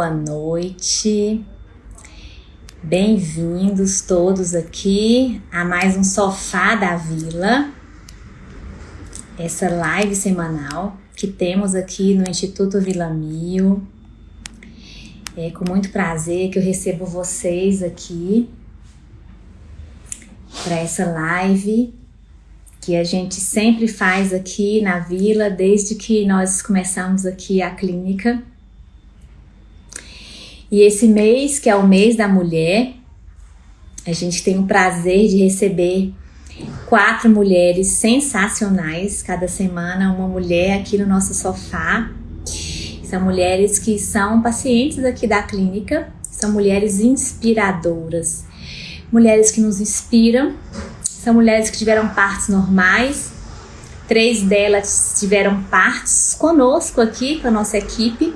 boa noite. Bem-vindos todos aqui a mais um Sofá da Vila. Essa live semanal que temos aqui no Instituto Vila Mil. É com muito prazer que eu recebo vocês aqui para essa live que a gente sempre faz aqui na vila desde que nós começamos aqui a clínica. E esse mês, que é o mês da mulher, a gente tem o prazer de receber quatro mulheres sensacionais cada semana, uma mulher aqui no nosso sofá. São mulheres que são pacientes aqui da clínica, são mulheres inspiradoras, mulheres que nos inspiram, são mulheres que tiveram partos normais, três delas tiveram partos conosco aqui, com a nossa equipe,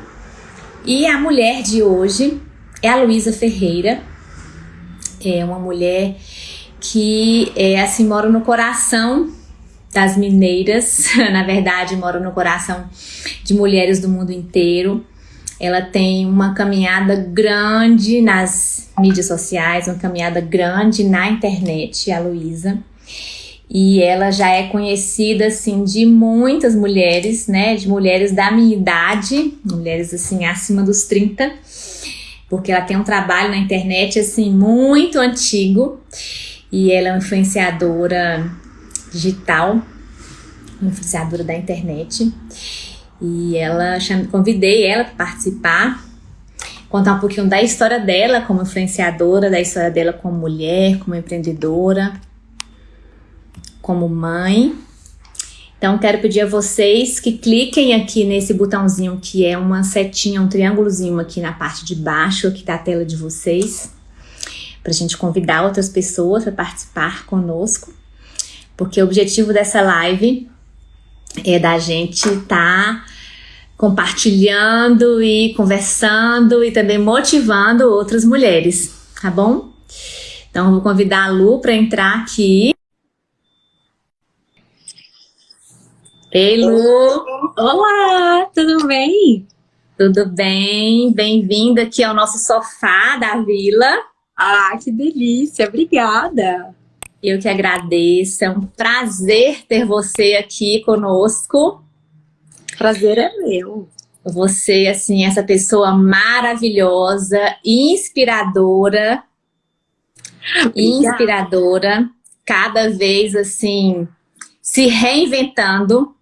e a mulher de hoje é a Luísa Ferreira, é uma mulher que é, assim mora no coração das mineiras, na verdade mora no coração de mulheres do mundo inteiro. Ela tem uma caminhada grande nas mídias sociais, uma caminhada grande na internet, a Luísa e ela já é conhecida assim de muitas mulheres, né, de mulheres da minha idade, mulheres assim acima dos 30, porque ela tem um trabalho na internet assim muito antigo. E ela é uma influenciadora digital, influenciadora da internet. E ela convidei ela para participar, contar um pouquinho da história dela como influenciadora, da história dela como mulher, como empreendedora como mãe. Então, quero pedir a vocês que cliquem aqui nesse botãozinho que é uma setinha, um triângulozinho aqui na parte de baixo aqui da tela de vocês, para a gente convidar outras pessoas para participar conosco, porque o objetivo dessa live é da gente estar tá compartilhando e conversando e também motivando outras mulheres, tá bom? Então, vou convidar a Lu para entrar aqui. Ei, Lu! Olá, tudo bem? Tudo bem? Bem-vinda aqui ao nosso sofá da vila. Ah, que delícia! Obrigada! Eu que agradeço, é um prazer ter você aqui conosco. Prazer é meu. Você, assim, essa pessoa maravilhosa, inspiradora. Obrigada. Inspiradora, cada vez, assim, se reinventando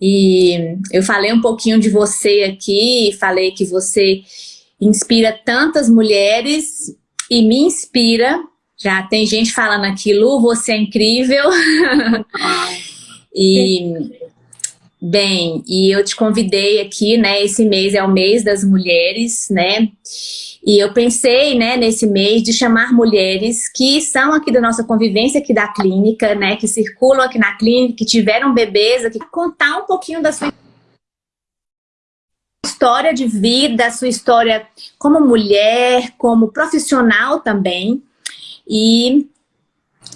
e eu falei um pouquinho de você aqui, falei que você inspira tantas mulheres e me inspira. Já tem gente falando aqui, Lu, você é incrível. e, bem, e eu te convidei aqui, né? Esse mês é o mês das mulheres, né? E eu pensei, né, nesse mês, de chamar mulheres que são aqui da nossa convivência aqui da clínica, né, que circulam aqui na clínica, que tiveram bebês aqui, contar um pouquinho da sua história de vida, sua história como mulher, como profissional também. E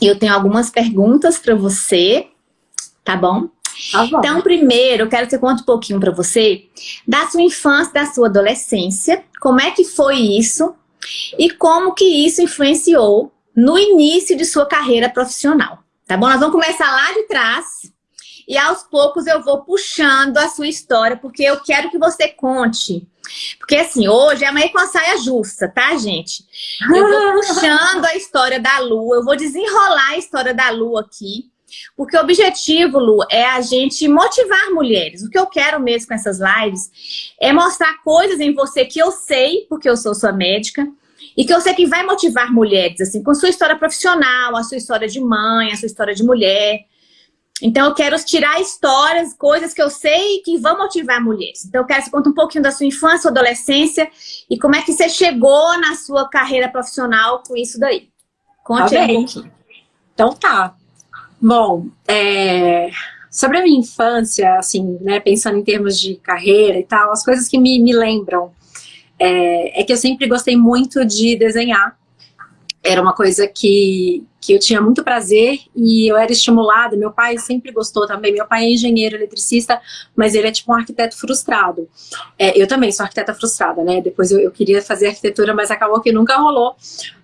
eu tenho algumas perguntas para você, tá bom? Tá então, primeiro, eu quero que você conte um pouquinho para você da sua infância, da sua adolescência, como é que foi isso e como que isso influenciou no início de sua carreira profissional, tá bom? Nós vamos começar lá de trás e aos poucos eu vou puxando a sua história, porque eu quero que você conte. Porque assim, hoje é uma com a saia justa, tá, gente? Eu vou puxando a história da Lu, eu vou desenrolar a história da Lu aqui. Porque o objetivo, Lu, é a gente motivar mulheres. O que eu quero mesmo com essas lives é mostrar coisas em você que eu sei, porque eu sou sua médica, e que eu sei que vai motivar mulheres, assim, com sua história profissional, a sua história de mãe, a sua história de mulher. Então, eu quero tirar histórias, coisas que eu sei que vão motivar mulheres. Então, eu quero que você conte um pouquinho da sua infância, sua adolescência e como é que você chegou na sua carreira profissional com isso daí. Conte tá aí um pouquinho. Então tá. Bom, é, sobre a minha infância, assim, né, pensando em termos de carreira e tal, as coisas que me, me lembram é, é que eu sempre gostei muito de desenhar. Era uma coisa que, que eu tinha muito prazer e eu era estimulada. Meu pai sempre gostou também. Meu pai é engenheiro eletricista, mas ele é tipo um arquiteto frustrado. É, eu também sou arquiteta frustrada, né? Depois eu, eu, queria fazer arquitetura, mas acabou que nunca rolou.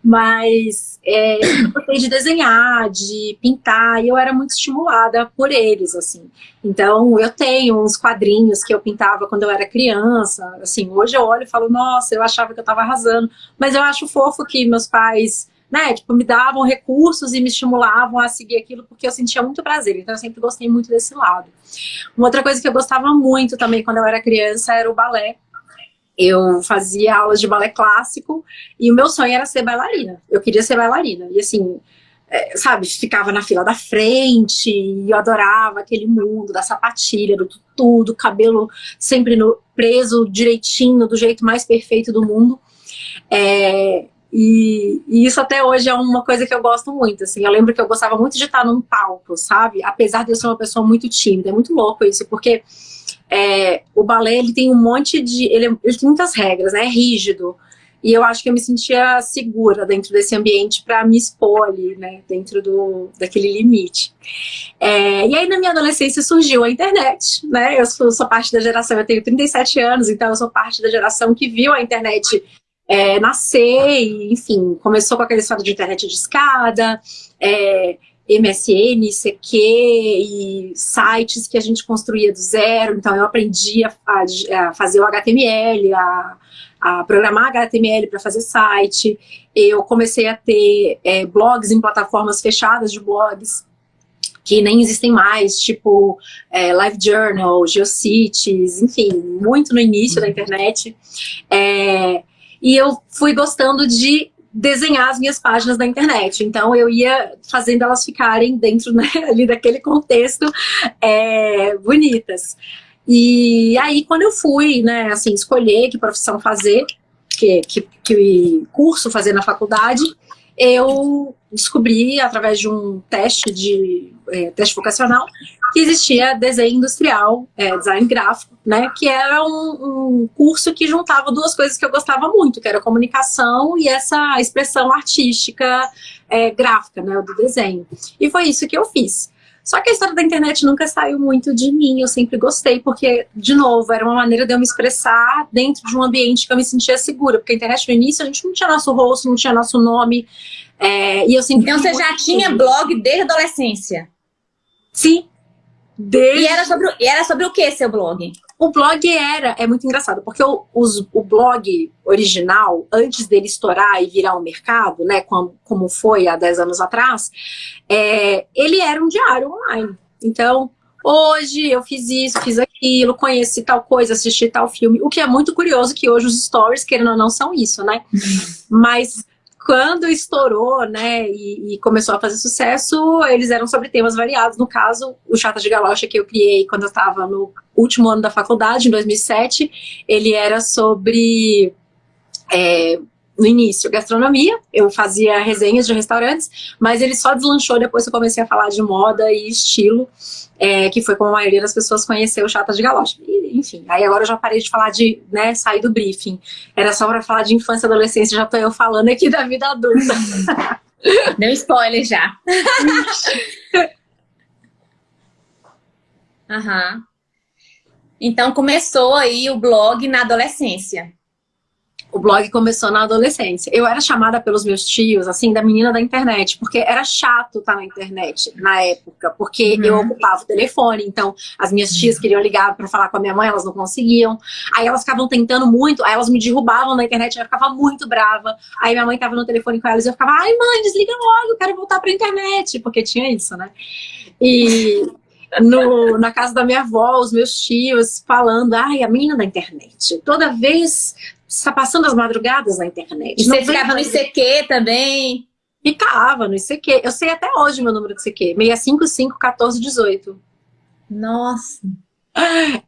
Mas é, eu gostei de desenhar, de pintar, e eu era muito estimulada por eles, assim. Então, eu tenho uns quadrinhos que eu pintava quando eu era criança. Assim, hoje eu olho e falo, nossa, eu achava que eu estava arrasando. Mas eu acho fofo que meus pais né, tipo, me davam recursos e me estimulavam a seguir aquilo porque eu sentia muito prazer, então eu sempre gostei muito desse lado. Uma outra coisa que eu gostava muito também quando eu era criança era o balé. Eu fazia aulas de balé clássico e o meu sonho era ser bailarina. Eu queria ser bailarina. E assim, é, sabe, ficava na fila da frente e eu adorava aquele mundo da sapatilha, do tutu, do cabelo sempre no, preso direitinho, do jeito mais perfeito do mundo. É, e, e, isso até hoje é uma coisa que eu gosto muito, assim, eu lembro que eu gostava muito de estar num palco, sabe? Apesar de eu ser uma pessoa muito tímida, é muito louco isso, porque é, o balé, ele tem um monte de, ele, ele, tem muitas regras, né, é rígido, e eu acho que eu me sentia segura dentro desse ambiente para me expor ali, né, dentro do, daquele limite. É, e aí na minha adolescência surgiu a internet, né, eu sou, sou parte da geração, eu tenho 37 anos, então eu sou parte da geração que viu a internet é, nascer, e, enfim, começou com aquela história de internet de escada, é, MSN, ICQ e sites que a gente construía do zero, então eu aprendi a, a, a fazer o HTML, a, a programar HTML para fazer site, eu comecei a ter é, blogs em plataformas fechadas de blogs, que nem existem mais, tipo é, LiveJournal, GeoCities, enfim, muito no início da internet. É, e eu fui gostando de desenhar as minhas páginas da internet. Então eu ia fazendo elas ficarem dentro né, ali daquele contexto é, bonitas. E aí quando eu fui, né, assim, escolher que profissão fazer, que, que, que curso fazer na faculdade, eu descobri, através de um teste de é, teste vocacional, que existia desenho industrial, é, design gráfico, né, que era um, um, curso que juntava duas coisas que eu gostava muito, que era comunicação e essa expressão artística é, gráfica, né, do desenho. E foi isso que eu fiz. Só que a história da internet nunca saiu muito de mim, eu sempre gostei, porque, de novo, era uma maneira de eu me expressar dentro de um ambiente que eu me sentia segura, porque a internet no início a gente não tinha nosso rosto, não tinha nosso nome, é, e eu sempre... Então você já tinha blog desde a adolescência? Sim. Desde... E, era sobre, e era sobre o que seu blog? O blog era, é muito engraçado, porque o, os, o blog original, antes dele estourar e virar um mercado, né, como, como foi há 10 anos atrás, é, ele era um diário online. Então, hoje eu fiz isso, fiz aquilo, conheci tal coisa, assisti tal filme, o que é muito curioso que hoje os stories, querendo ou não, são isso, né? Uhum. Mas quando estourou, né, e, e, começou a fazer sucesso, eles eram sobre temas variados. No caso, o Chata de Galocha que eu criei quando eu estava no último ano da faculdade, em 2007, ele era sobre... É, no início, gastronomia, eu fazia resenhas de restaurantes, mas ele só deslanchou depois que eu comecei a falar de moda e estilo, é, que foi como a maioria das pessoas conheceu o Chata de Galocha. E, enfim, aí agora eu já parei de falar de, né, sair do briefing. Era só para falar de infância e adolescência, já tô eu falando aqui da vida adulta. Deu spoiler já. Aham. Então começou aí o blog na adolescência. O blog começou na adolescência. Eu era chamada pelos meus tios, assim, da menina da internet, porque era chato estar na internet na época, porque uhum. eu ocupava o telefone, então as minhas tias queriam ligar para falar com a minha mãe, elas não conseguiam. Aí elas ficavam tentando muito, aí elas me derrubavam na internet, eu ficava muito brava. Aí minha mãe tava no telefone com elas e eu ficava, ai mãe, desliga logo, eu quero voltar pra internet, porque tinha isso, né? E no, na casa da minha avó, os meus tios falando, ai, a menina da internet. Toda vez está passando as madrugadas na internet. E você ficava no ICQ também? Ficava no ICQ. Eu sei até hoje meu número de ICQ. 655-1418. Nossa.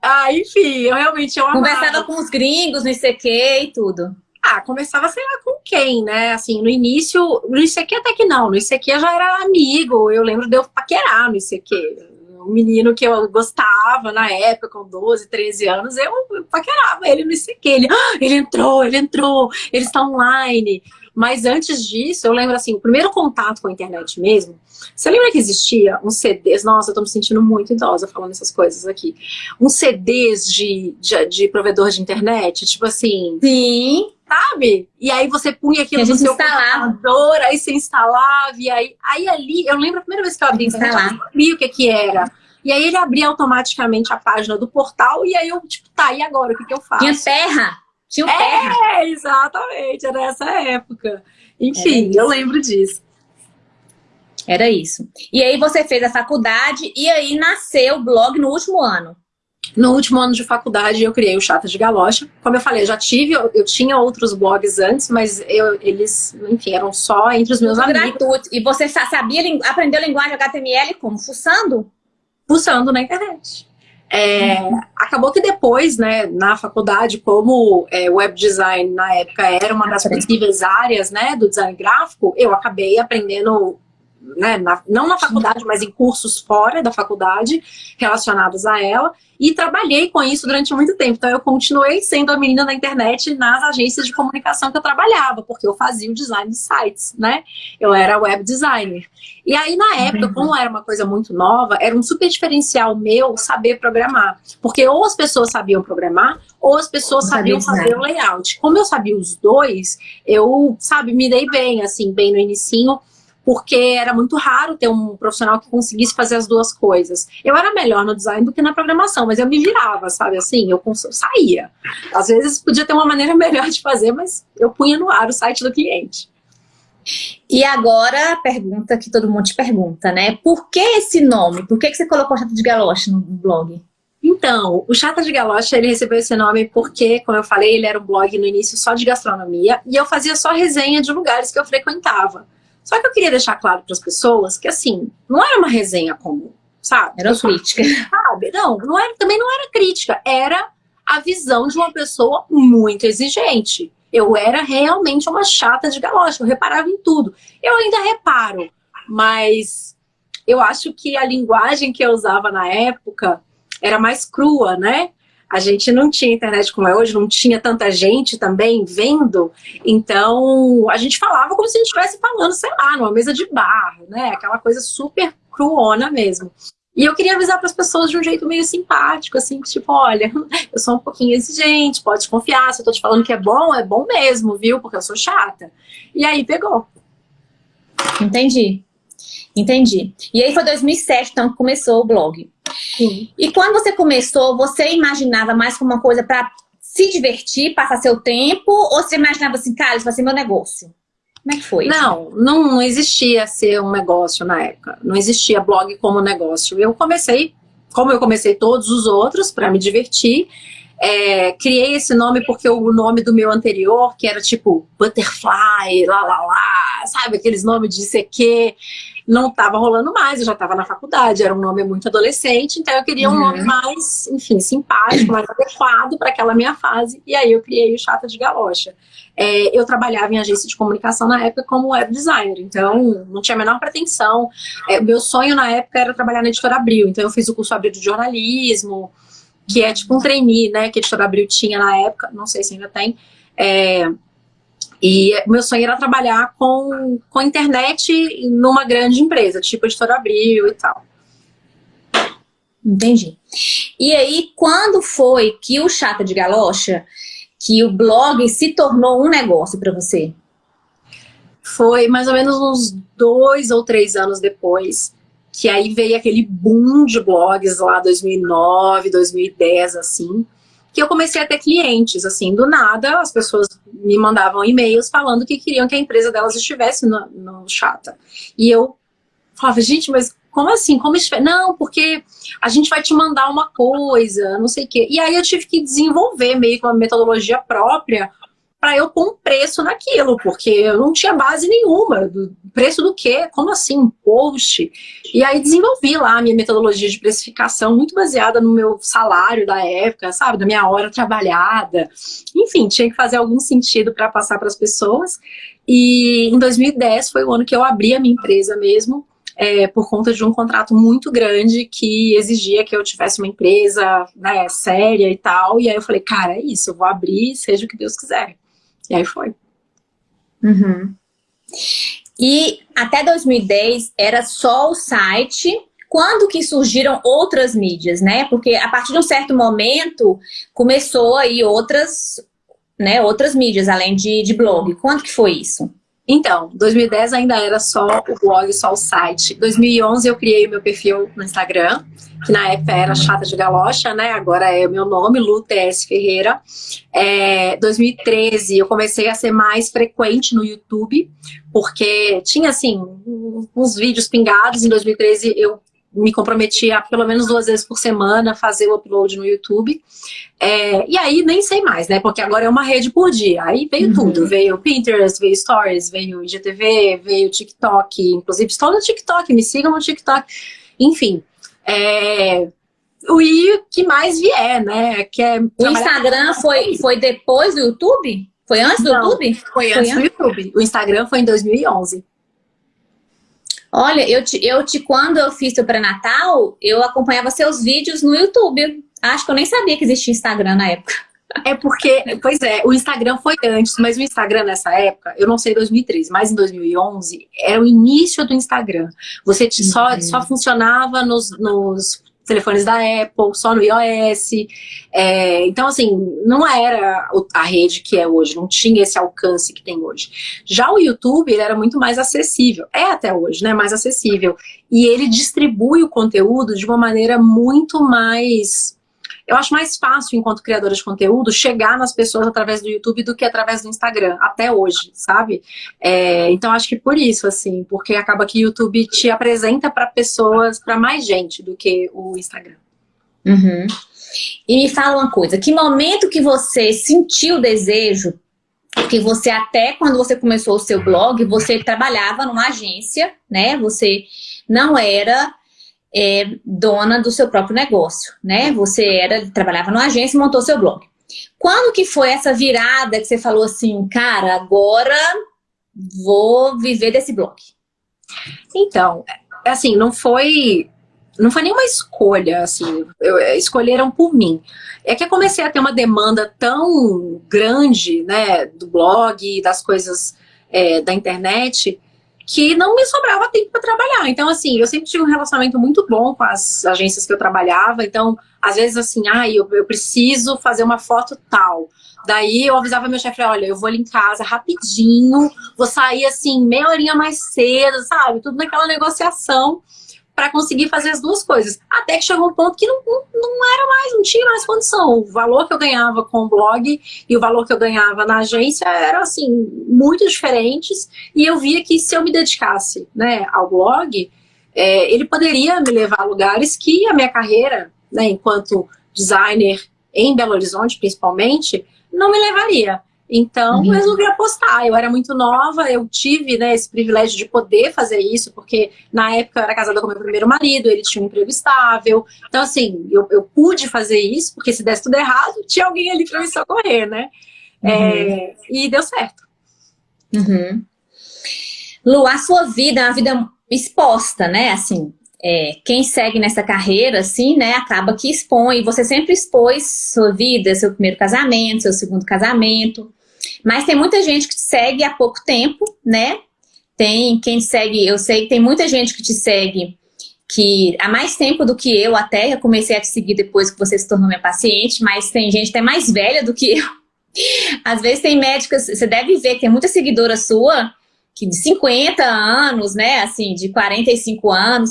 Ah, enfim, eu realmente eu amava. Conversava com os gringos no ICQ e tudo. Ah, conversava, sei lá, com quem, né? Assim, no início, no ICQ até que não, no ICQ eu já era amigo, eu lembro de eu paquerar no ICQ um menino que eu gostava na época, com 12, 13 anos, eu paquerava ele no ICQ. Ele, ah, ele entrou, ele entrou, ele está online. Mas antes disso, eu lembro assim, o primeiro contato com a internet mesmo, você lembra que existia uns CDs, nossa, eu tô me sentindo muito idosa falando essas coisas aqui, uns CDs de, de, de provedor de internet, tipo assim... Sim sabe? E aí você punha aquilo no seu instalava. computador, aí você instalava, e aí, aí ali, eu lembro a primeira vez que eu abri a internet, eu sabia o que que era. E aí ele abria automaticamente a página do portal, e aí eu, tipo, tá, e agora, o que que eu faço? Tinha terra! Tinha um terra! É, exatamente, era essa época. Enfim, eu lembro disso. Era isso. E aí você fez a faculdade, e aí nasceu o blog no último ano. No último ano de faculdade, eu criei o Chata de Galocha. Como eu falei, eu já tive, eu, eu tinha outros blogs antes, mas eu, eles, enfim, eram só entre os meus amigos. Gratuito. E você sabia, aprendeu linguagem HTML como? Fuçando? Fuçando na internet. É, uhum. Acabou que depois, né, na faculdade, como é, web design na época era uma das possíveis áreas, né, do design gráfico, eu acabei aprendendo né, na, não na faculdade, mas em cursos fora da faculdade relacionados a ela, e trabalhei com isso durante muito tempo. Então eu continuei sendo a menina da internet nas agências de comunicação que eu trabalhava, porque eu fazia o design de sites, né? Eu era web designer. E aí na época, uhum. como era uma coisa muito nova, era um super diferencial meu saber programar. Porque ou as pessoas sabiam programar, ou as pessoas sabiam fazer o layout. Como eu sabia os dois, eu, sabe, me dei bem, assim, bem no inicinho, porque era muito raro ter um profissional que conseguisse fazer as duas coisas. Eu era melhor no design do que na programação, mas eu me virava, sabe assim? Eu saía. Às vezes podia ter uma maneira melhor de fazer, mas eu punha no ar o site do cliente. E agora a pergunta que todo mundo te pergunta, né? Por que esse nome? Por que, que você colocou Chata de Galoche no blog? Então, o Chata de Galocha, ele recebeu esse nome porque, como eu falei, ele era um blog no início só de gastronomia e eu fazia só resenha de lugares que eu frequentava. Só que eu queria deixar claro para as pessoas que, assim, não era uma resenha comum, sabe? Era crítica. Sabe? Não, não era, também não era crítica, era a visão de uma pessoa muito exigente. Eu era realmente uma chata de galocha, eu reparava em tudo. Eu ainda reparo, mas eu acho que a linguagem que eu usava na época era mais crua, né? A gente não tinha internet como é hoje, não tinha tanta gente também vendo, então a gente falava como se a gente estivesse falando, sei lá, numa mesa de bar, né? Aquela coisa super cruona mesmo. E eu queria avisar para as pessoas de um jeito meio simpático, assim, tipo, olha, eu sou um pouquinho exigente, pode confiar, se eu tô te falando que é bom, é bom mesmo, viu? Porque eu sou chata. E aí pegou. Entendi. Entendi. E aí foi 2007, então, que começou o blog. Sim. E quando você começou, você imaginava mais como uma coisa para se divertir, passar seu tempo, ou você imaginava assim, cara, isso vai ser meu negócio? Como é que foi? Não, não existia ser um negócio na época. Não existia blog como negócio. Eu comecei, como eu comecei todos os outros, para me divertir. É, criei esse nome porque o nome do meu anterior, que era tipo Butterfly, lá, lá, lá, sabe? Aqueles nomes de CQ não estava rolando mais, eu já estava na faculdade, era um nome muito adolescente, então eu queria um uhum. nome mais, enfim, simpático, mais adequado para aquela minha fase, e aí eu criei o Chata de Galocha. É, eu trabalhava em agência de comunicação na época como web designer, então não tinha a menor pretensão. É, meu sonho na época era trabalhar na Editora Abril, então eu fiz o curso Abril de jornalismo, que é tipo um trainee, né, que a Editora Abril tinha na época, não sei se ainda tem, é, e meu sonho era trabalhar com, com internet numa grande empresa, tipo Editora Abril e tal. Entendi. E aí, quando foi que o Chata de Galocha, que o blog se tornou um negócio para você? Foi mais ou menos uns dois ou três anos depois, que aí veio aquele boom de blogs lá 2009, 2010, assim, que eu comecei a ter clientes, assim, do nada, as pessoas me mandavam e-mails falando que queriam que a empresa delas estivesse no, no Chata. E eu falava, gente, mas como assim? Como Não, porque a gente vai te mandar uma coisa, não sei o quê. E aí eu tive que desenvolver meio que uma metodologia própria para eu pôr um preço naquilo, porque eu não tinha base nenhuma. Do preço do quê? Como assim? Um post? E aí desenvolvi lá a minha metodologia de precificação, muito baseada no meu salário da época, sabe? Da minha hora trabalhada. Enfim, tinha que fazer algum sentido para passar para as pessoas. E em 2010 foi o ano que eu abri a minha empresa mesmo, é, por conta de um contrato muito grande que exigia que eu tivesse uma empresa né, séria e tal. E aí eu falei, cara, é isso, eu vou abrir, seja o que Deus quiser. E aí foi. Uhum. E até 2010 era só o site. Quando que surgiram outras mídias, né? Porque a partir de um certo momento começou aí outras, né, outras mídias, além de, de blog. Quando que foi isso? Então, 2010 ainda era só o blog, só o site. 2011 eu criei o meu perfil no Instagram, que na época era Chata de Galocha, né? Agora é o meu nome, Lu TS Ferreira. É, 2013 eu comecei a ser mais frequente no YouTube, porque tinha, assim, uns vídeos pingados. Em 2013 eu me comprometi a pelo menos duas vezes por semana fazer o upload no YouTube. É, e aí nem sei mais, né? Porque agora é uma rede por dia. Aí veio uhum. tudo. Veio Pinterest, veio Stories, veio IGTV, veio TikTok. Inclusive estou no TikTok, me sigam no TikTok. Enfim. É, o I que mais vier, né? Que é o Instagram foi, foi depois do YouTube? Foi antes do Não, YouTube? Foi antes foi do YouTube. O Instagram foi em 2011. Olha, eu te, eu te quando eu fiz o pré-natal, eu acompanhava seus vídeos no YouTube. Acho que eu nem sabia que existia Instagram na época. É porque, pois é, o Instagram foi antes, mas o Instagram nessa época, eu não sei 2013, mas em 2011, era o início do Instagram. Você te, só, uhum. só funcionava nos, nos telefones da Apple, só no iOS. É, então, assim, não era a rede que é hoje, não tinha esse alcance que tem hoje. Já o YouTube, era muito mais acessível. É até hoje, né? Mais acessível. E ele distribui o conteúdo de uma maneira muito mais eu acho mais fácil, enquanto criadora de conteúdo, chegar nas pessoas através do YouTube do que através do Instagram, até hoje, sabe? É, então, acho que por isso, assim, porque acaba que o YouTube te apresenta para pessoas, para mais gente do que o Instagram. Uhum. E me fala uma coisa, que momento que você sentiu o desejo, que você até quando você começou o seu blog, você trabalhava numa agência, né? Você não era é, dona do seu próprio negócio, né? Você era, trabalhava numa agência e montou seu blog. Quando que foi essa virada que você falou assim, cara, agora vou viver desse blog? Então, assim, não foi não foi nenhuma escolha, assim, eu, escolheram por mim. É que eu comecei a ter uma demanda tão grande, né, do blog, das coisas é, da internet, que não me sobrava tempo para trabalhar. Então, assim, eu sempre tive um relacionamento muito bom com as agências que eu trabalhava. Então, às vezes, assim, ah, eu, eu preciso fazer uma foto tal. Daí eu avisava meu chefe, olha, eu vou ali em casa rapidinho, vou sair assim, meia horinha mais cedo, sabe? Tudo naquela negociação para conseguir fazer as duas coisas. Até que chegou um ponto que não, não, era mais, não tinha mais condição. O valor que eu ganhava com o blog e o valor que eu ganhava na agência eram, assim, muito diferentes. E eu via que se eu me dedicasse né, ao blog, é, ele poderia me levar a lugares que a minha carreira, né, enquanto designer em Belo Horizonte, principalmente, não me levaria. Então, uhum. resolvi apostar. Eu era muito nova, eu tive né, esse privilégio de poder fazer isso, porque na época eu era casada com meu primeiro marido, ele tinha um emprego estável. Então, assim, eu, eu pude fazer isso, porque se desse tudo errado, tinha alguém ali para me socorrer, né? Uhum. É, e deu certo. Uhum. Lu, a sua vida é uma vida exposta, né? Assim, é, quem segue nessa carreira, assim, né, acaba que expõe. Você sempre expôs sua vida, seu primeiro casamento, seu segundo casamento. Mas tem muita gente que te segue há pouco tempo, né? Tem quem segue, eu sei que tem muita gente que te segue que há mais tempo do que eu até, eu comecei a te seguir depois que você se tornou minha paciente, mas tem gente até mais velha do que eu. Às vezes tem médicas, você deve ver que tem muita seguidora sua, que de 50 anos, né, assim, de 45 anos,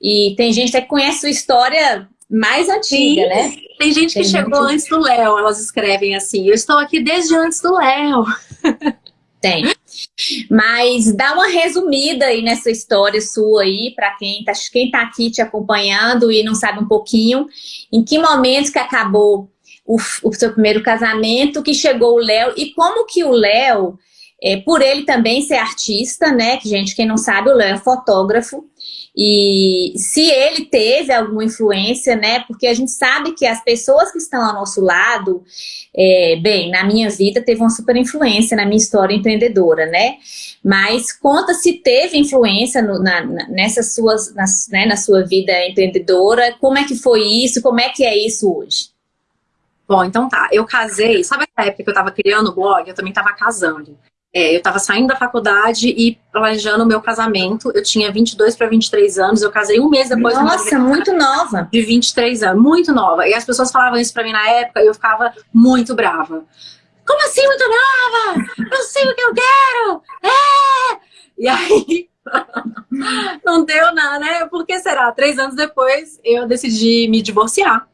e tem gente que conhece sua história mais antiga, Sim. né? Tem gente que tem chegou gente... antes do Léo, elas escrevem assim, eu estou aqui desde antes do Léo. Tem. Mas dá uma resumida aí nessa história sua aí, para quem tá, quem tá aqui te acompanhando e não sabe um pouquinho, em que momento que acabou o, o seu primeiro casamento, que chegou o Léo, e como que o Léo, é, por ele também ser artista, né, que gente, quem não sabe, o Léo é fotógrafo, e se ele teve alguma influência, né? Porque a gente sabe que as pessoas que estão ao nosso lado, é, bem, na minha vida teve uma super influência na minha história empreendedora, né? Mas conta se teve influência no, na, nessas suas, nas, né, na sua vida empreendedora, como é que foi isso, como é que é isso hoje? Bom, então tá, eu casei, sabe a época que eu tava criando o blog? Eu também tava casando. É, eu estava saindo da faculdade e planejando o meu casamento. Eu tinha 22 para 23 anos, eu casei um mês depois. Nossa, muito nova. De 23 anos, muito nova. E as pessoas falavam isso para mim na época e eu ficava muito brava. Como assim muito nova? Eu sei o que eu quero! É! E aí, não deu nada, né? Por que será? Três anos depois, eu decidi me divorciar.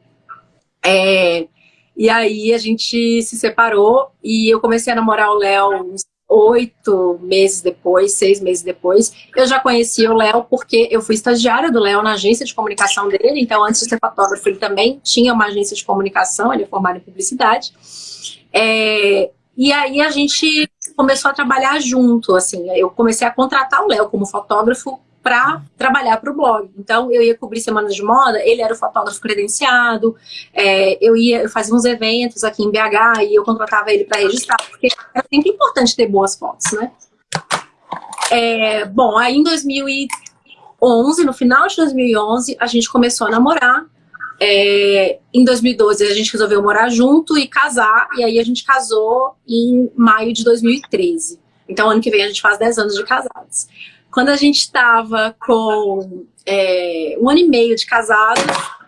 É, e aí a gente se separou e eu comecei a namorar o Léo uns oito meses depois, seis meses depois. Eu já conhecia o Léo porque eu fui estagiária do Léo na agência de comunicação dele, então antes de ser fotógrafo ele também tinha uma agência de comunicação, ele é formado em publicidade. É, e aí a gente começou a trabalhar junto, assim, eu comecei a contratar o Léo como fotógrafo para trabalhar para o blog. Então, eu ia cobrir semanas de moda, ele era o fotógrafo credenciado, é, eu ia, eu fazia uns eventos aqui em BH e eu contratava ele para registrar, porque é sempre importante ter boas fotos, né? É, bom, aí em 2011, no final de 2011, a gente começou a namorar, é, em 2012 a gente resolveu morar junto e casar, e aí a gente casou em maio de 2013. Então ano que vem a gente faz 10 anos de casados. Quando a gente estava com é, um ano e meio de casado,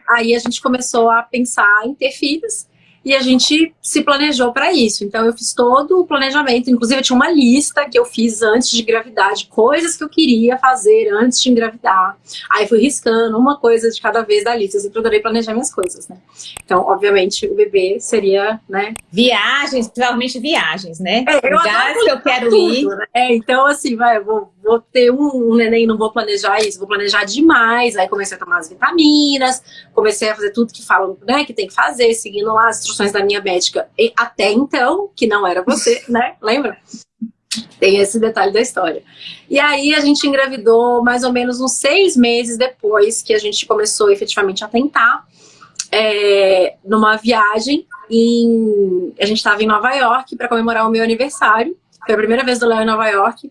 aí a gente começou a pensar em ter filhos e a gente se planejou para isso. Então eu fiz todo o planejamento, inclusive eu tinha uma lista que eu fiz antes de engravidar, de coisas que eu queria fazer antes de engravidar. Aí fui riscando uma coisa de cada vez da lista, eu sempre adorei planejar minhas coisas, né? Então, obviamente, o bebê seria, né? Viagens, provavelmente viagens, né? É, eu Lugares que eu quero tudo, ir. Né? É, então assim, vai, eu vou, vou ter um, um neném, não vou planejar isso, vou planejar demais. Aí comecei a tomar as vitaminas, comecei a fazer tudo que falam, né, que tem que fazer, seguindo lá as instruções da minha médica e até então, que não era você, né? Lembra? Tem esse detalhe da história. E aí a gente engravidou mais ou menos uns seis meses depois que a gente começou efetivamente a tentar. É, numa viagem, em, a gente estava em Nova York para comemorar o meu aniversário. Foi a primeira vez do Léo em Nova York.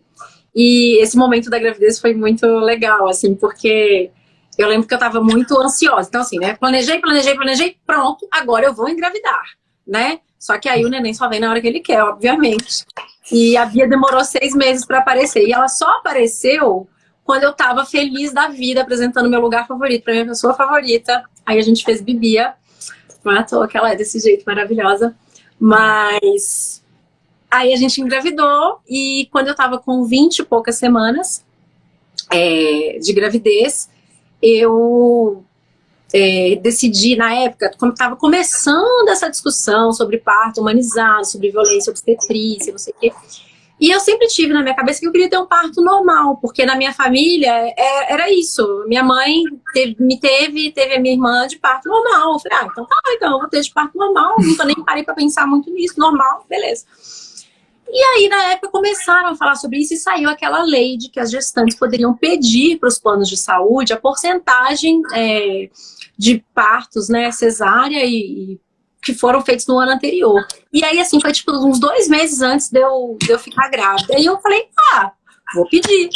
E esse momento da gravidez foi muito legal, assim, porque eu lembro que eu estava muito ansiosa. Então, assim, né? Planejei, planejei, planejei, pronto, agora eu vou engravidar né? Só que aí o neném só vem na hora que ele quer, obviamente. E a Bia demorou seis meses para aparecer. E ela só apareceu quando eu tava feliz da vida, apresentando meu lugar favorito para minha pessoa favorita. Aí a gente fez Bibia. Não é à toa que ela é desse jeito, maravilhosa. Mas aí a gente engravidou e quando eu tava com 20 e poucas semanas é, de gravidez, eu é, decidi, na época, quando estava começando essa discussão sobre parto humanizado, sobre violência obstetrícia, não sei o quê, e eu sempre tive na minha cabeça que eu queria ter um parto normal, porque na minha família é, era isso. Minha mãe teve, me teve, teve a minha irmã de parto normal. Eu falei, ah, então tá, então eu vou ter de parto normal. Nunca nem parei para pensar muito nisso, normal, beleza. E aí, na época, começaram a falar sobre isso e saiu aquela lei de que as gestantes poderiam pedir para os planos de saúde a porcentagem é, de partos, né, cesárea e, e, que foram feitos no ano anterior. E aí, assim, foi tipo uns dois meses antes de eu, de eu ficar grávida. E eu falei, ah, vou pedir.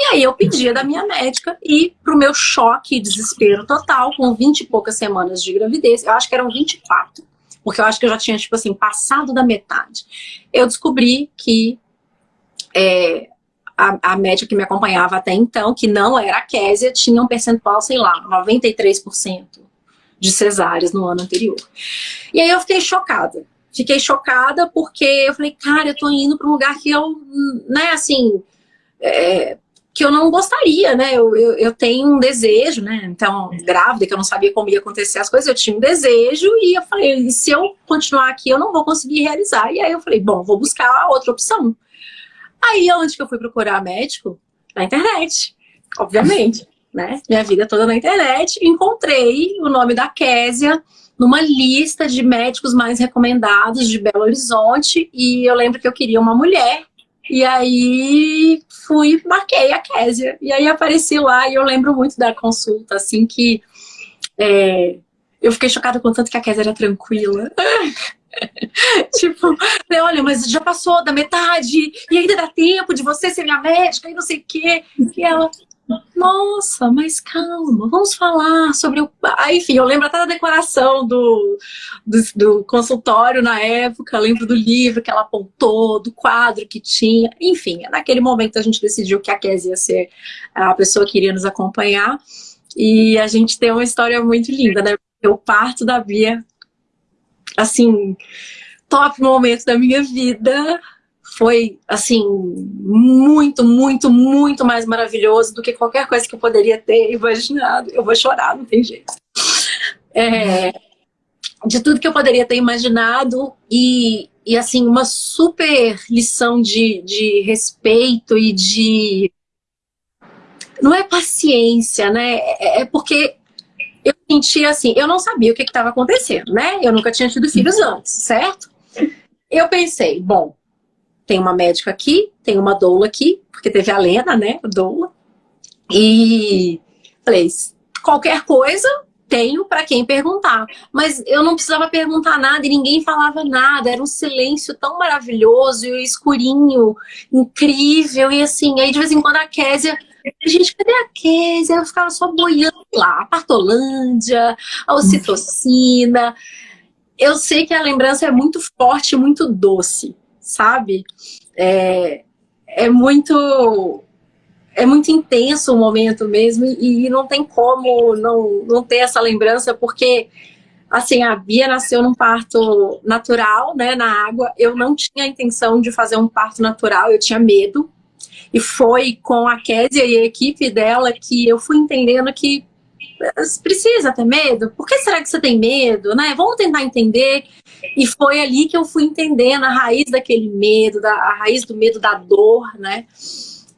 E aí eu pedia da minha médica e pro meu choque e desespero total, com 20 e poucas semanas de gravidez, eu acho que eram 24, porque eu acho que eu já tinha, tipo assim, passado da metade. Eu descobri que é, a, a médica que me acompanhava até então, que não era a Késia, tinha um percentual, sei lá, 93% de cesáreas no ano anterior. E aí eu fiquei chocada. Fiquei chocada porque eu falei, cara, eu tô indo para um lugar que eu, né, assim, é, que eu não gostaria, né? Eu, eu, eu, tenho um desejo, né? Então, grávida, que eu não sabia como ia acontecer as coisas, eu tinha um desejo e eu falei, se eu continuar aqui, eu não vou conseguir realizar. E aí eu falei, bom, vou buscar outra opção. Aí, onde que eu fui procurar médico? Na internet, obviamente, né? Minha vida toda na internet. Encontrei o nome da Késia numa lista de médicos mais recomendados de Belo Horizonte e eu lembro que eu queria uma mulher e aí fui, marquei a Késia. E aí apareci lá e eu lembro muito da consulta, assim, que é, eu fiquei chocada com tanto que a Késia era tranquila. tipo, olha, mas já passou da metade e ainda dá tempo de você ser minha médica e não sei o quê. E ela, nossa, mas calma, vamos falar sobre o... Ah, enfim, eu lembro até da decoração do, do, do, consultório na época, lembro do livro que ela apontou, do quadro que tinha, enfim, naquele momento a gente decidiu que a Kézia ia ser a pessoa que iria nos acompanhar, e a gente tem uma história muito linda, né? O parto da Bia, assim, top momento da minha vida, foi, assim, muito, muito, muito mais maravilhoso do que qualquer coisa que eu poderia ter imaginado. Eu vou chorar, não tem jeito. É, de tudo que eu poderia ter imaginado e, e assim, uma super lição de, de respeito e de... Não é paciência, né? É, é porque eu sentia assim, eu não sabia o que estava acontecendo, né? Eu nunca tinha tido filhos antes, certo? Eu pensei, bom, tem uma médica aqui, tem uma doula aqui, porque teve a Lena, né, doula. E falei, qualquer coisa, tenho para quem perguntar. Mas eu não precisava perguntar nada e ninguém falava nada. Era um silêncio tão maravilhoso e escurinho, incrível. E assim, aí de vez em quando a Késia... Gente, cadê a Késia? Eu ficava só boiando lá. A Partolândia, a ocitocina. Eu sei que a lembrança é muito forte, muito doce sabe? É, é muito é muito intenso o momento mesmo e, e, não tem como não, não ter essa lembrança, porque assim, a Bia nasceu num parto natural, né, na água. Eu não tinha a intenção de fazer um parto natural, eu tinha medo. E foi com a Késia e a equipe dela que eu fui entendendo que precisa ter medo? Por que será que você tem medo? Né? Vamos tentar entender. E foi ali que eu fui entendendo a raiz daquele medo, da, a raiz do medo da dor, né?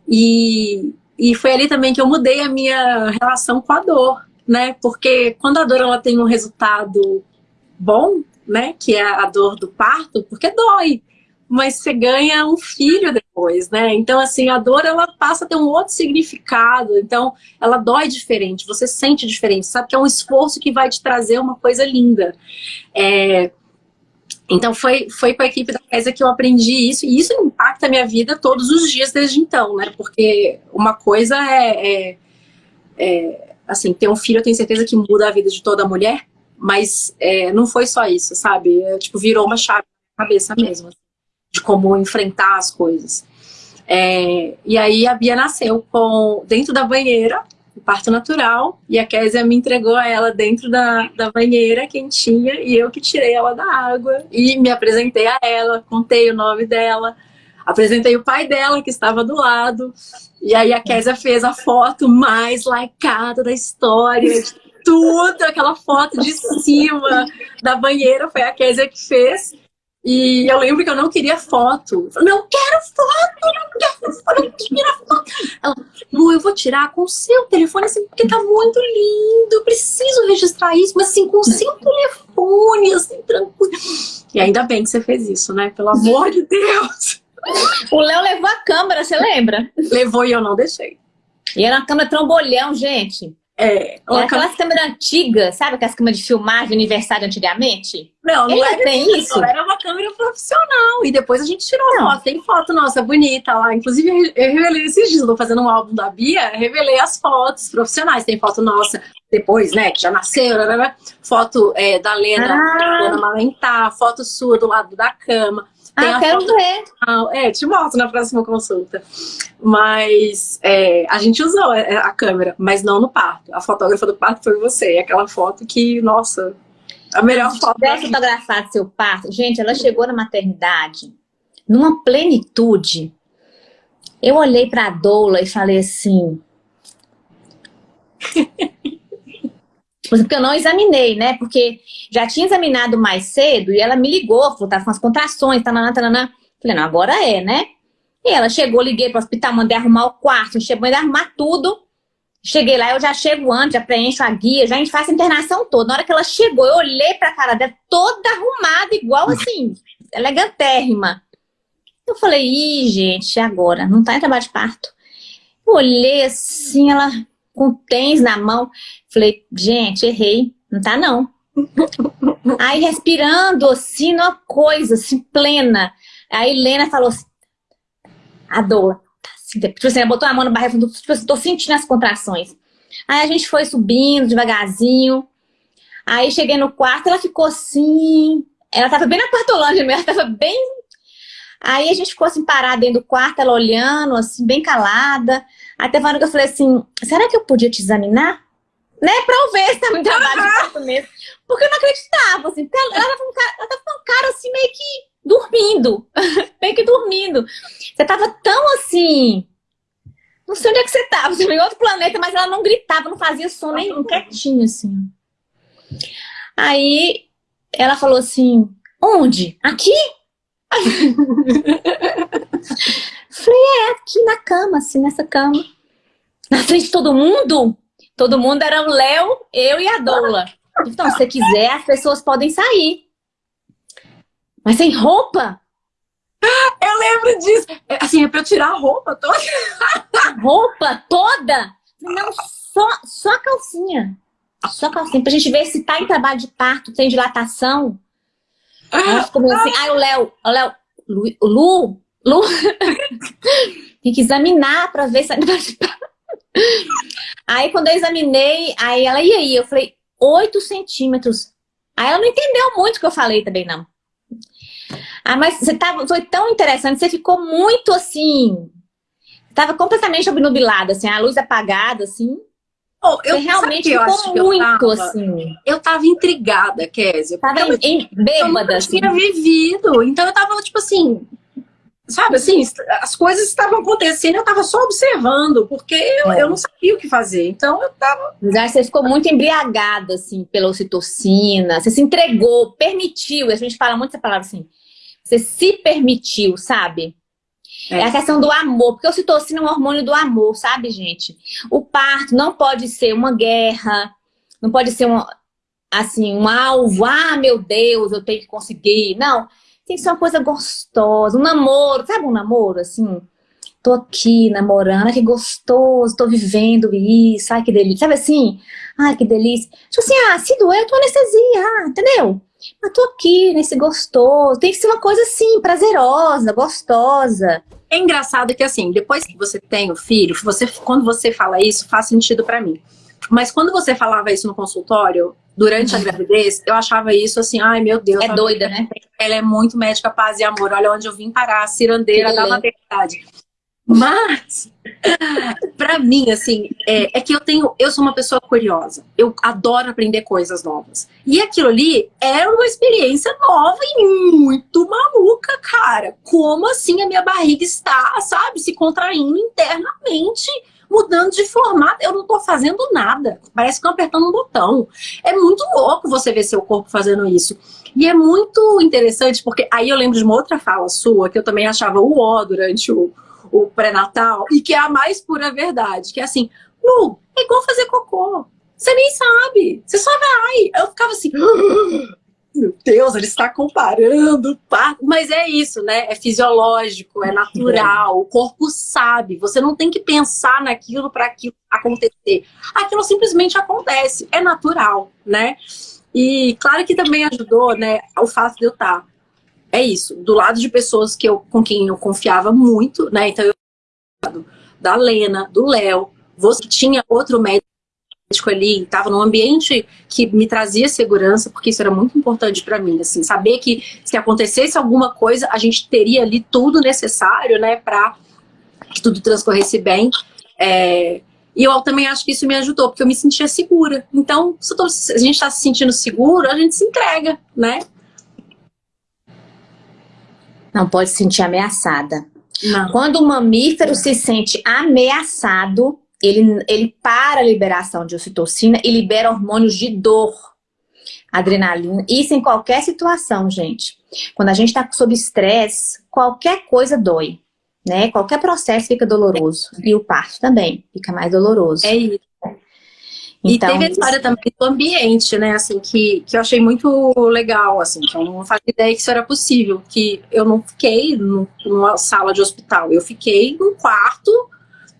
E, e foi ali também que eu mudei a minha relação com a dor, né? Porque quando a dor ela tem um resultado bom, né? Que é a dor do parto, porque dói mas você ganha um filho depois, né? Então, assim, a dor, ela passa a ter um outro significado, então, ela dói diferente, você sente diferente, sabe que é um esforço que vai te trazer uma coisa linda. É... Então, foi, foi com a equipe da Kézia que eu aprendi isso, e isso impacta a minha vida todos os dias desde então, né? Porque uma coisa é, é, é assim, ter um filho, eu tenho certeza que muda a vida de toda mulher, mas é, não foi só isso, sabe? É, tipo, virou uma chave na cabeça mesmo. Assim de como enfrentar as coisas. É, e aí a Bia nasceu com, dentro da banheira, o parto natural, e a Késia me entregou ela dentro da, da banheira quentinha, e eu que tirei ela da água, e me apresentei a ela, contei o nome dela, apresentei o pai dela, que estava do lado, e aí a Késia fez a foto mais likeada da história, de tudo, aquela foto de cima da banheira, foi a Késia que fez, e eu lembro que eu não queria foto. Eu não quero foto, não quero foto, não quero foto. Ela, Lu, eu vou tirar com o seu telefone, assim, porque tá muito lindo, eu preciso registrar isso, mas assim, com o seu telefone, assim, tranquilo. E ainda bem que você fez isso, né? Pelo amor de Deus. O Léo levou a câmera, você lembra? Levou e eu não deixei. E era uma câmera trombolhão, gente. É, era aquelas câmeras antigas, sabe aquelas câmeras de filmagem de aniversário antigamente? Não, não era tem isso. Era uma câmera profissional. E depois a gente tirou não. foto. Tem foto nossa bonita lá. Inclusive, eu revelei esses dias, tô fazendo um álbum da Bia, revelei as fotos profissionais. Tem foto nossa depois, né, que já nasceu, né, né, né. foto é, da Lena, ah. Lena amamentar, foto sua do lado da cama. Tem ah, quero foto... ver. É, te mostro na próxima consulta. Mas é, a gente usou é, a câmera, mas não no parto. A fotógrafa do parto foi você. Aquela foto que, nossa, a melhor se foto. Se fotografado seu parto, gente, ela chegou na maternidade numa plenitude. Eu olhei para a doula e falei assim... Porque eu não examinei, né? Porque já tinha examinado mais cedo e ela me ligou, falou, tá com as contrações, tananã, tananã. Falei, não, agora é, né? E ela chegou, liguei pro hospital, mandei arrumar o quarto, mandei arrumar tudo. Cheguei lá, eu já chego antes, já preencho a guia, já a gente faz a internação toda. Na hora que ela chegou, eu olhei pra cara dela, toda arrumada, igual assim, elegantérrima. Eu falei, ih, gente, agora? Não tá em trabalho de parto. Eu olhei assim, ela com tens na mão. Falei, gente, errei. Não tá, não. Aí respirando assim, uma coisa, assim, plena. Aí Helena falou assim, a dor, tá Tipo assim, ela botou a mão no barriga, tipo assim, tô sentindo as contrações. Aí a gente foi subindo devagarzinho. Aí cheguei no quarto, ela ficou assim. Ela tava bem na quartolândia mesmo, ela tava bem. Aí a gente ficou assim parada dentro do quarto, ela olhando, assim, bem calada. Até uma hora que eu falei assim: será que eu podia te examinar? Né? Pra eu ver se tá muito trabalho de parto mesmo. Porque eu não acreditava, assim. Ela, ela, tava com um cara, ela tava com um cara assim, meio que dormindo. meio que dormindo. Você tava tão assim não sei onde é que você tava, você veio em outro planeta, mas ela não gritava, não fazia som nenhum, quietinho assim. Aí ela falou assim: onde? Aqui? Falei, é, aqui na cama, assim, nessa cama. Na frente de todo mundo? Todo mundo era o Léo, eu e a Doula. Então, se você quiser, as pessoas podem sair. Mas sem roupa? Eu lembro disso. É, assim, é pra eu tirar a roupa toda. A roupa toda? Não, só, só a calcinha. Só a calcinha. Pra gente ver se tá em trabalho de parto, tem dilatação. Ficou meio assim. Ai, o Léo, o Léo, Lu, Lu, Lu. tem que examinar pra ver se. Aí quando eu examinei, aí ela, e aí? Eu falei, 8 centímetros. Aí ela não entendeu muito o que eu falei também, não. Ah, mas você tava, foi tão interessante, você ficou muito assim. Tava completamente obnubilada, assim, a luz apagada, assim. Oh, eu, você realmente ficou muito eu tava, assim. Eu tava intrigada, Kézia. Tava em, em, bêbada, eu assim. tinha vivido. Então eu tava, tipo assim, sabe assim, as coisas estavam acontecendo, eu tava só observando, porque eu, é. eu não sabia o que fazer. Então eu tava. Mas você ficou muito embriagada, assim, pela ocitocina, você se entregou, permitiu, a gente fala muito essa palavra assim, você se permitiu, sabe? É. é a questão do amor, porque o ocitocina é um hormônio do amor, sabe, gente? O parto não pode ser uma guerra, não pode ser um, assim, um alvo, ah, meu Deus, eu tenho que conseguir. Não, tem que ser uma coisa gostosa, um namoro, sabe um namoro, assim? Tô aqui namorando, que gostoso, tô vivendo isso, ai que delícia. Sabe assim? Ai que delícia. Tipo assim, ah, se doer, eu tô anestesia, ah, entendeu? Eu tô aqui nesse gostoso. Tem que ser uma coisa assim, prazerosa, gostosa. É engraçado que assim, depois que você tem o filho, você, quando você fala isso, faz sentido para mim. Mas quando você falava isso no consultório, durante a gravidez, eu achava isso assim, ai meu Deus. É doida, né? Ela é muito médica, paz e amor. Olha onde eu vim parar, a cirandeira da maternidade. Mas, para mim, assim, é, é, que eu tenho, eu sou uma pessoa curiosa. Eu adoro aprender coisas novas. E aquilo ali era uma experiência nova e muito maluca, cara. Como assim a minha barriga está, sabe, se contraindo internamente, mudando de formato. Eu não tô fazendo nada. Parece que eu apertando um botão. É muito louco você ver seu corpo fazendo isso. E é muito interessante, porque aí eu lembro de uma outra fala sua, que eu também achava o ó durante o o pré-natal, e que é a mais pura verdade, que é assim, Lu, é igual fazer cocô. Você nem sabe, você só vai. Eu ficava assim, meu Deus, ele está comparando, pá. mas é isso, né? É fisiológico, é natural, o corpo sabe. Você não tem que pensar naquilo para aquilo acontecer. Aquilo simplesmente acontece, é natural, né? E claro que também ajudou, né, o fato de eu estar é isso, do lado de pessoas que eu, com quem eu confiava muito, né? Então eu da Lena, do Léo, você tinha outro médico ali, estava num ambiente que me trazia segurança, porque isso era muito importante para mim, assim, saber que se acontecesse alguma coisa, a gente teria ali tudo necessário, né, para que tudo transcorresse bem. É, e eu também acho que isso me ajudou, porque eu me sentia segura. Então, se a gente está se sentindo seguro, a gente se entrega, né? Não pode se sentir ameaçada. Não. Quando o mamífero se sente ameaçado, ele, ele para a liberação de ocitocina e libera hormônios de dor, adrenalina. Isso em qualquer situação, gente. Quando a gente está sob estresse, qualquer coisa dói. Né? Qualquer processo fica doloroso. E o parto também fica mais doloroso. É isso. Então, e teve a história também do ambiente, né, assim, que, que eu achei muito legal, assim, que eu não fazia ideia que isso era possível, que eu não fiquei numa sala de hospital, eu fiquei num quarto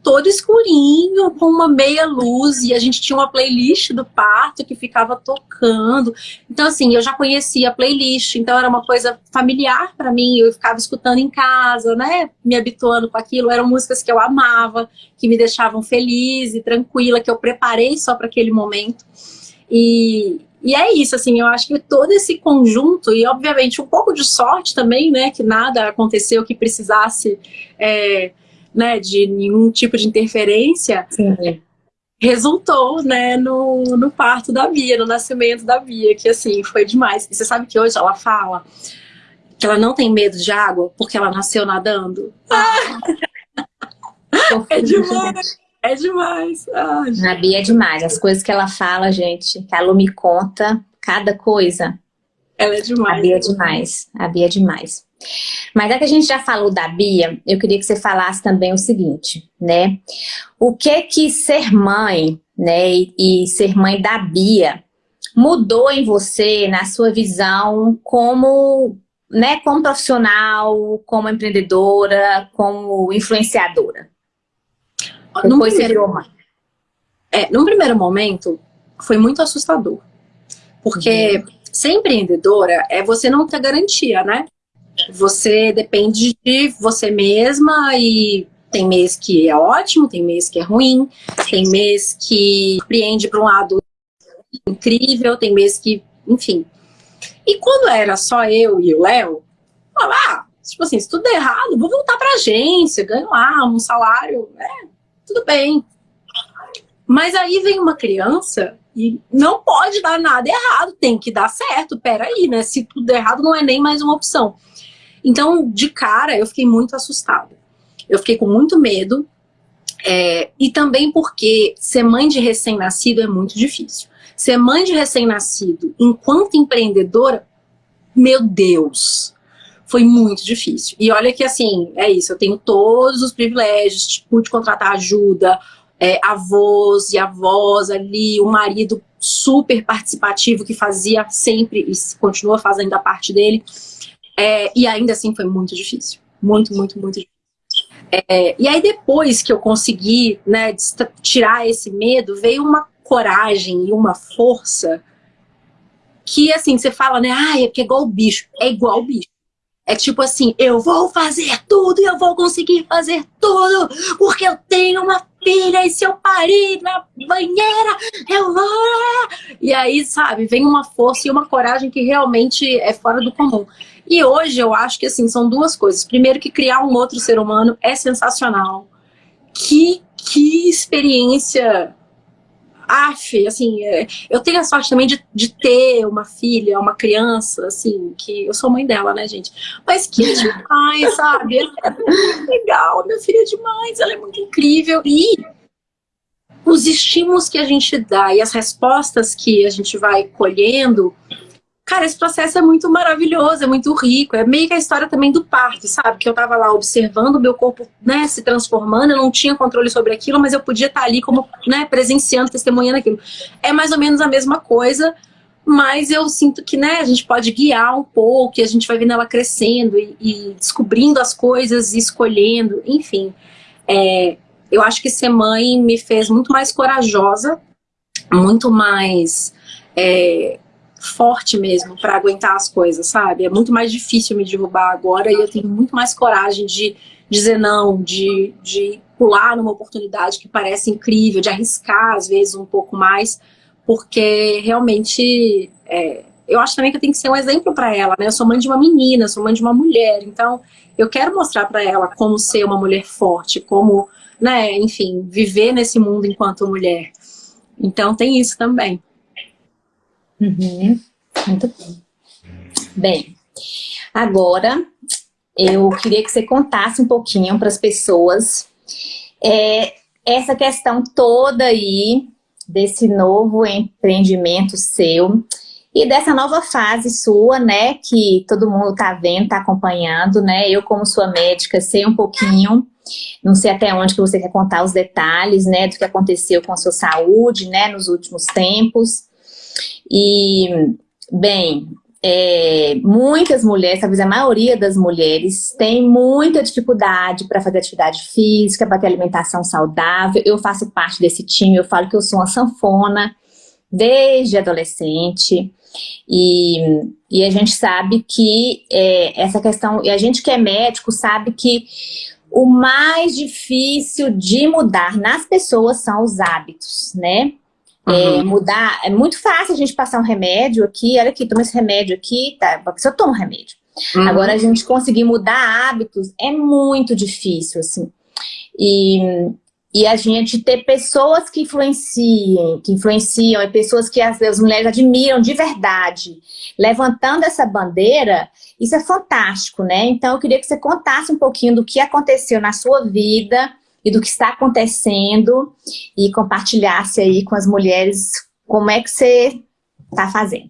todo escurinho, com uma meia luz, e a gente tinha uma playlist do parto que ficava tocando. Então, assim, eu já conhecia a playlist, então era uma coisa familiar para mim, eu ficava escutando em casa, né, me habituando com aquilo. Eram músicas que eu amava, que me deixavam feliz e tranquila, que eu preparei só para aquele momento. E, e é isso, assim, eu acho que todo esse conjunto, e obviamente um pouco de sorte também, né, que nada aconteceu que precisasse é, né, de nenhum tipo de interferência, Sim. resultou, né, no, no parto da Bia, no nascimento da Bia, que assim, foi demais. E você sabe que hoje ela fala que ela não tem medo de água porque ela nasceu nadando. Ah. é demais! É demais. Ai, a Bia é demais. As coisas que ela fala, gente, que a Lu me conta, cada coisa. Ela é demais. A Bia é demais. A Bia é demais. Mas é que a gente já falou da Bia, eu queria que você falasse também o seguinte, né? O que que ser mãe, né, e ser mãe da Bia mudou em você, na sua visão, como, né, como profissional, como empreendedora, como influenciadora? Depois você virou mãe. É, num primeiro momento, foi muito assustador. Porque uhum. ser empreendedora é você não ter garantia, né? Você depende de você mesma e tem mês que é ótimo, tem mês que é ruim, tem mês que surpreende para um lado incrível, tem mês que, enfim. E quando era só eu e o Léo, falava, ah, tipo assim, se tudo der errado, vou voltar para agência, ganho lá um salário, é, tudo bem. Mas aí vem uma criança e não pode dar nada errado, tem que dar certo, peraí, né? Se tudo der errado, não é nem mais uma opção. Então, de cara, eu fiquei muito assustada. Eu fiquei com muito medo, é, e também porque ser mãe de recém-nascido é muito difícil. Ser mãe de recém-nascido enquanto empreendedora, meu Deus, foi muito difícil. E olha que assim, é isso, eu tenho todos os privilégios, pude contratar ajuda, é, avós e avós ali, o marido super participativo que fazia sempre e continua fazendo a parte dele. É, e ainda assim foi muito difícil. Muito, muito, muito difícil. É, e aí depois que eu consegui né, tirar esse medo, veio uma coragem e uma força que assim, você fala, né, ah, é porque é igual o bicho. É igual o bicho. É tipo assim, eu vou fazer tudo e eu vou conseguir fazer tudo, porque eu tenho uma filha e se eu parir na banheira, eu vou... E aí, sabe, vem uma força e uma coragem que realmente é fora do comum. E hoje eu acho que, assim, são duas coisas. Primeiro que criar um outro ser humano é sensacional. Que, que experiência af, assim, é, eu tenho a sorte também de, de ter uma filha, uma criança, assim, que eu sou mãe dela, né, gente? Mas que demais, sabe? É muito legal, minha filha é demais, ela é muito incrível. E os estímulos que a gente dá e as respostas que a gente vai colhendo Cara, esse processo é muito maravilhoso, é muito rico. É meio que a história também do parto, sabe? Que eu tava lá observando o meu corpo né, se transformando, eu não tinha controle sobre aquilo, mas eu podia estar ali como né, presenciando, testemunhando aquilo. É mais ou menos a mesma coisa, mas eu sinto que né, a gente pode guiar um pouco, e a gente vai vendo ela crescendo e, e descobrindo as coisas e escolhendo, enfim. É, eu acho que ser mãe me fez muito mais corajosa, muito mais... É, forte mesmo para aguentar as coisas, sabe? É muito mais difícil me derrubar agora e eu tenho muito mais coragem de dizer não, de, de pular numa oportunidade que parece incrível, de arriscar às vezes um pouco mais, porque realmente é, eu acho também que eu tenho que ser um exemplo para ela, né? Eu sou mãe de uma menina, sou mãe de uma mulher, então eu quero mostrar para ela como ser uma mulher forte, como, né, enfim, viver nesse mundo enquanto mulher. Então tem isso também. Uhum. Muito bem. Bem, agora eu queria que você contasse um pouquinho para as pessoas é, essa questão toda aí desse novo empreendimento seu e dessa nova fase sua, né, que todo mundo tá vendo, tá acompanhando, né, eu como sua médica sei um pouquinho, não sei até onde que você quer contar os detalhes, né, do que aconteceu com a sua saúde, né, nos últimos tempos, e, bem, é, muitas mulheres, talvez a maioria das mulheres, tem muita dificuldade para fazer atividade física, para ter alimentação saudável. Eu faço parte desse time, eu falo que eu sou uma sanfona desde adolescente. E, e a gente sabe que é, essa questão, e a gente que é médico sabe que o mais difícil de mudar nas pessoas são os hábitos, né? É, uhum. Mudar, é muito fácil a gente passar um remédio aqui, olha aqui, toma esse remédio aqui, tá, a pessoa toma um remédio. Uhum. Agora, a gente conseguir mudar hábitos é muito difícil, assim. E, e a gente ter pessoas que influenciem, que influenciam, e pessoas que as, as mulheres admiram de verdade, levantando essa bandeira, isso é fantástico, né? Então, eu queria que você contasse um pouquinho do que aconteceu na sua vida, e do que está acontecendo e compartilhasse aí com as mulheres como é que você está fazendo.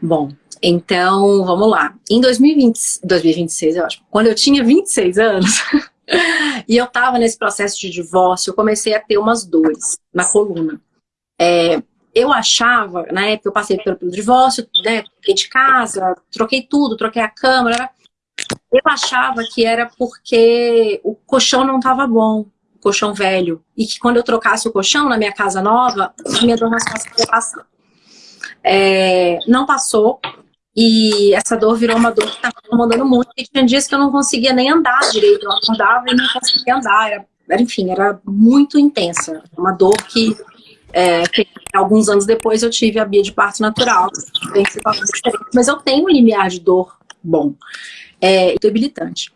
Bom, então vamos lá. Em 2020, 2026, eu acho, quando eu tinha 26 anos, e eu estava nesse processo de divórcio, eu comecei a ter umas dores na coluna. É, eu achava, na época eu passei pelo, pelo divórcio, né, de casa, troquei tudo, troquei a cama, eu achava que era porque o colchão não estava bom, o colchão velho. E que quando eu trocasse o colchão na minha casa nova, minha dor nas costas ia passar. É, não passou. E essa dor virou uma dor que estava incomodando muito. E tinha dias que eu não conseguia nem andar direito. Eu acordava e não conseguia andar. Era, era enfim, era muito intensa. Uma dor que, é, que, alguns anos depois eu tive a bia de parto natural. Mas eu tenho um limiar de dor bom é debilitante.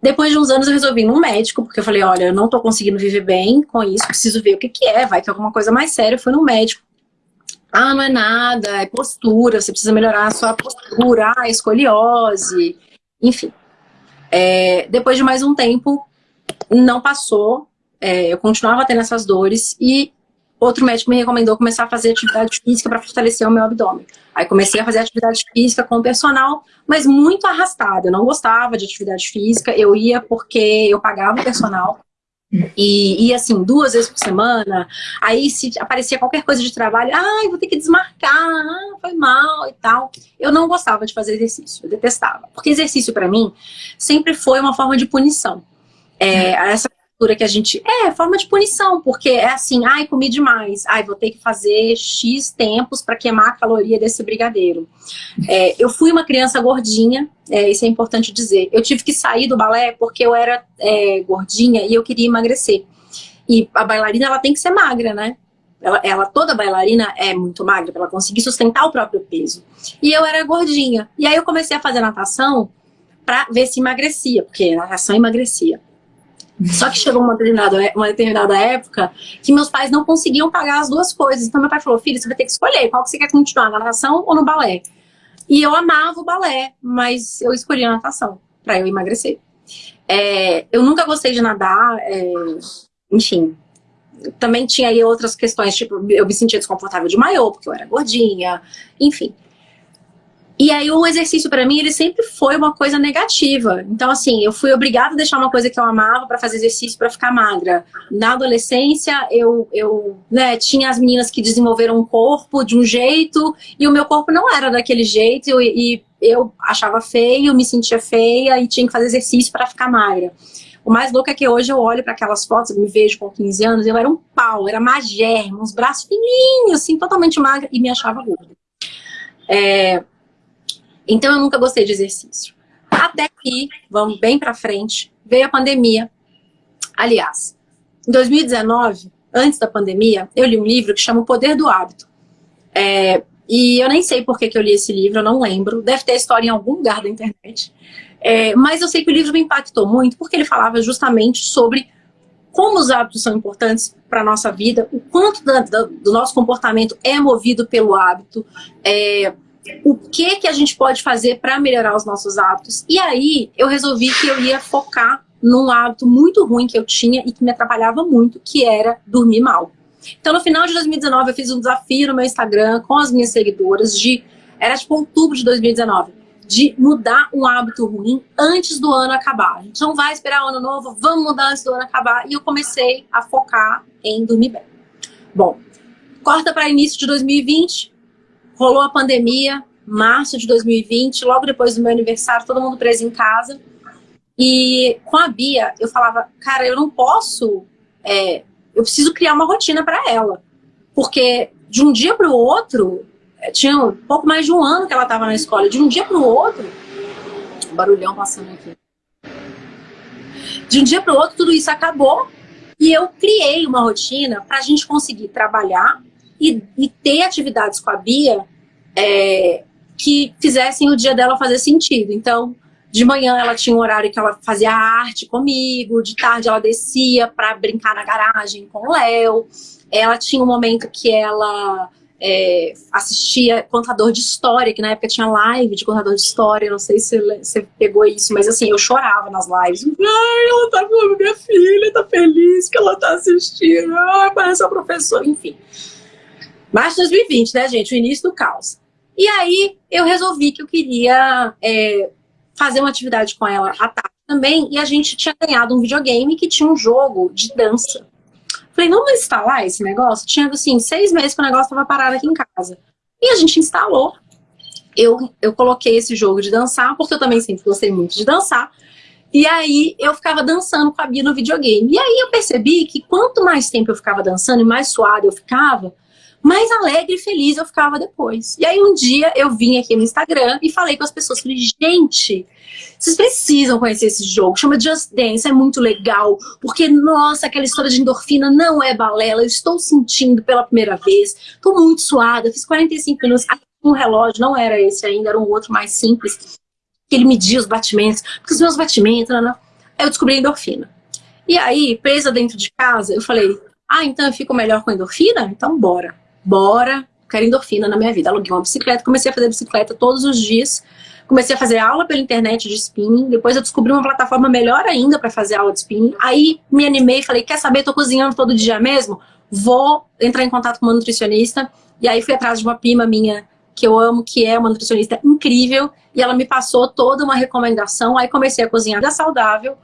Depois de uns anos eu resolvi ir num médico, porque eu falei, olha, eu não tô conseguindo viver bem com isso, preciso ver o que que é, vai que é alguma coisa mais séria. Eu fui no médico. Ah, não é nada, é postura, você precisa melhorar a sua postura, ah, escoliose, enfim. É, depois de mais um tempo, não passou, é, eu continuava tendo essas dores e outro médico me recomendou começar a fazer atividade física para fortalecer o meu abdômen. Aí comecei a fazer atividade física com o personal, mas muito arrastada. Eu não gostava de atividade física, eu ia porque eu pagava o personal. E ia assim, duas vezes por semana, aí se aparecia qualquer coisa de trabalho, ai, ah, vou ter que desmarcar, ah, foi mal e tal. Eu não gostava de fazer exercício, eu detestava. Porque exercício para mim sempre foi uma forma de punição. É, essa que a gente... É, forma de punição, porque é assim, ai, comi demais, ai, vou ter que fazer X tempos para queimar a caloria desse brigadeiro. É, eu fui uma criança gordinha, é, isso é importante dizer. Eu tive que sair do balé porque eu era é, gordinha e eu queria emagrecer. E a bailarina, ela tem que ser magra, né? Ela, ela, toda bailarina é muito magra para ela conseguir sustentar o próprio peso. E eu era gordinha. E aí eu comecei a fazer natação para ver se emagrecia, porque natação emagrecia. Só que chegou uma determinada, uma determinada época que meus pais não conseguiam pagar as duas coisas. Então meu pai falou, filho, você vai ter que escolher qual que você quer continuar, na natação ou no balé. E eu amava o balé, mas eu escolhi a natação para eu emagrecer. É, eu nunca gostei de nadar, é, enfim. Também tinha aí outras questões, tipo, eu me sentia desconfortável de maiô, porque eu era gordinha, enfim. E aí o exercício para mim, ele sempre foi uma coisa negativa. Então assim, eu fui obrigada a deixar uma coisa que eu amava para fazer exercício para ficar magra. Na adolescência, eu, eu né, tinha as meninas que desenvolveram um corpo de um jeito e o meu corpo não era daquele jeito e, eu achava feio, me sentia feia e tinha que fazer exercício para ficar magra. O mais louco é que hoje eu olho para aquelas fotos, eu me vejo com 15 anos, eu era um pau, era magérrima, uns braços fininhos, assim, totalmente magra e me achava gorda. É, então eu nunca gostei de exercício. Até que, vamos bem pra frente, veio a pandemia. Aliás, em 2019, antes da pandemia, eu li um livro que chama O Poder do Hábito. É, e eu nem sei por que, que eu li esse livro, eu não lembro. Deve ter história em algum lugar da internet. É, mas eu sei que o livro me impactou muito porque ele falava justamente sobre como os hábitos são importantes para a nossa vida, o quanto da, da, do nosso comportamento é movido pelo hábito, é, o que que a gente pode fazer para melhorar os nossos hábitos. E aí eu resolvi que eu ia focar num hábito muito ruim que eu tinha e que me atrapalhava muito, que era dormir mal. Então no final de 2019 eu fiz um desafio no meu Instagram com as minhas seguidoras de, era tipo outubro de 2019, de mudar um hábito ruim antes do ano acabar. A gente não vai esperar o ano novo, vamos mudar antes do ano acabar. E eu comecei a focar em dormir bem. Bom, corta para início de 2020, rolou a pandemia, março de 2020, logo depois do meu aniversário, todo mundo preso em casa. E com a Bia, eu falava, cara, eu não posso, é, eu preciso criar uma rotina para ela. Porque de um dia para o outro, é, tinha um pouco mais de um ano que ela estava na escola, de um dia para o outro, barulhão passando aqui. De um dia para o outro, tudo isso acabou e eu criei uma rotina para a gente conseguir trabalhar e, e, ter atividades com a Bia é, que fizessem o dia dela fazer sentido. Então, de manhã ela tinha um horário que ela fazia arte comigo, de tarde ela descia para brincar na garagem com o Léo. Ela tinha um momento que ela é, assistia contador de história, que na época tinha live de contador de história, não sei se você pegou isso, mas assim, eu chorava nas lives. Ai, ela tá minha filha, tá feliz que ela tá assistindo, ai, parece a professora, enfim. Março de 2020, né, gente, o início do caos. E aí, eu resolvi que eu queria é, fazer uma atividade com ela à tarde também, e a gente tinha ganhado um videogame que tinha um jogo de dança. Falei, vamos instalar esse negócio? Tinha, assim, seis meses que o negócio estava parado aqui em casa. E a gente instalou. Eu, eu coloquei esse jogo de dançar, porque eu também sempre gostei muito de dançar. E aí eu ficava dançando com a Bia no videogame. E aí eu percebi que quanto mais tempo eu ficava dançando e mais suada eu ficava, mais alegre e feliz eu ficava depois. E aí um dia eu vim aqui no Instagram e falei com as pessoas, falei, gente, vocês precisam conhecer esse jogo, chama Just Dance, é muito legal, porque, nossa, aquela história de endorfina não é balela, eu estou sentindo pela primeira vez, estou muito suada, fiz 45 minutos, um relógio, não era esse ainda, era um outro mais simples, que ele media os batimentos, porque os meus batimentos, não, não. aí eu descobri a endorfina. E aí, presa dentro de casa, eu falei, ah, então eu fico melhor com endorfina? Então bora bora, quero endorfina na minha vida. Aluguei uma bicicleta, comecei a fazer bicicleta todos os dias, comecei a fazer aula pela internet de spinning, depois eu descobri uma plataforma melhor ainda para fazer aula de spinning, aí me animei, falei, quer saber, tô cozinhando todo dia mesmo? Vou entrar em contato com uma nutricionista, e aí fui atrás de uma prima minha, que eu amo, que é uma nutricionista incrível, e ela me passou toda uma recomendação, aí comecei a cozinhar saudável,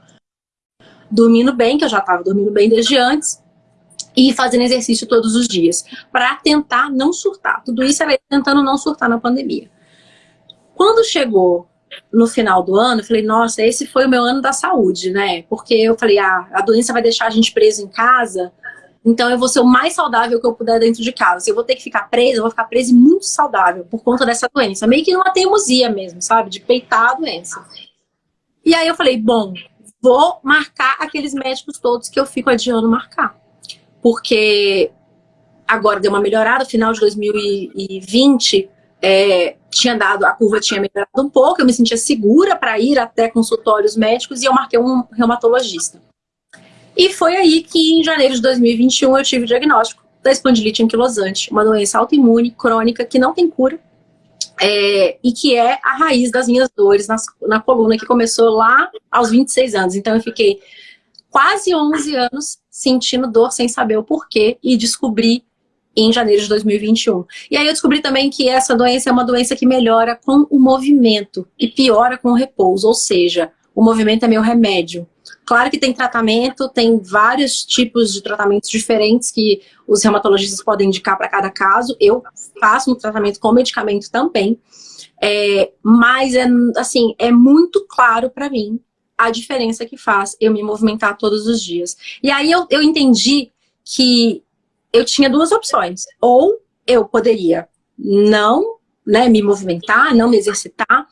dormindo bem, que eu já estava dormindo bem desde antes, e fazendo exercício todos os dias, para tentar não surtar. Tudo isso era tentando não surtar na pandemia. Quando chegou no final do ano, eu falei, nossa, esse foi o meu ano da saúde, né? Porque eu falei, ah, a doença vai deixar a gente preso em casa, então eu vou ser o mais saudável que eu puder dentro de casa. Se eu vou ter que ficar presa, eu vou ficar presa e muito saudável por conta dessa doença. Meio que numa teimosia mesmo, sabe? De peitar a doença. E aí eu falei, bom, vou marcar aqueles médicos todos que eu fico adiando marcar porque agora deu uma melhorada, final de 2020 é, tinha dado, a curva tinha melhorado um pouco, eu me sentia segura para ir até consultórios médicos e eu marquei um reumatologista. E foi aí que em janeiro de 2021 eu tive o diagnóstico da espondilite anquilosante, uma doença autoimune crônica que não tem cura é, e que é a raiz das minhas dores na, na coluna que começou lá aos 26 anos. Então eu fiquei quase 11 anos sentindo dor sem saber o porquê e descobri em janeiro de 2021. E aí eu descobri também que essa doença é uma doença que melhora com o movimento e piora com o repouso, ou seja, o movimento é meu remédio. Claro que tem tratamento, tem vários tipos de tratamentos diferentes que os reumatologistas podem indicar para cada caso. Eu faço um tratamento com medicamento também. É, mas, é, assim, é muito claro para mim a diferença que faz eu me movimentar todos os dias. E aí eu, eu entendi que eu tinha duas opções. Ou eu poderia não né, me movimentar, não me exercitar,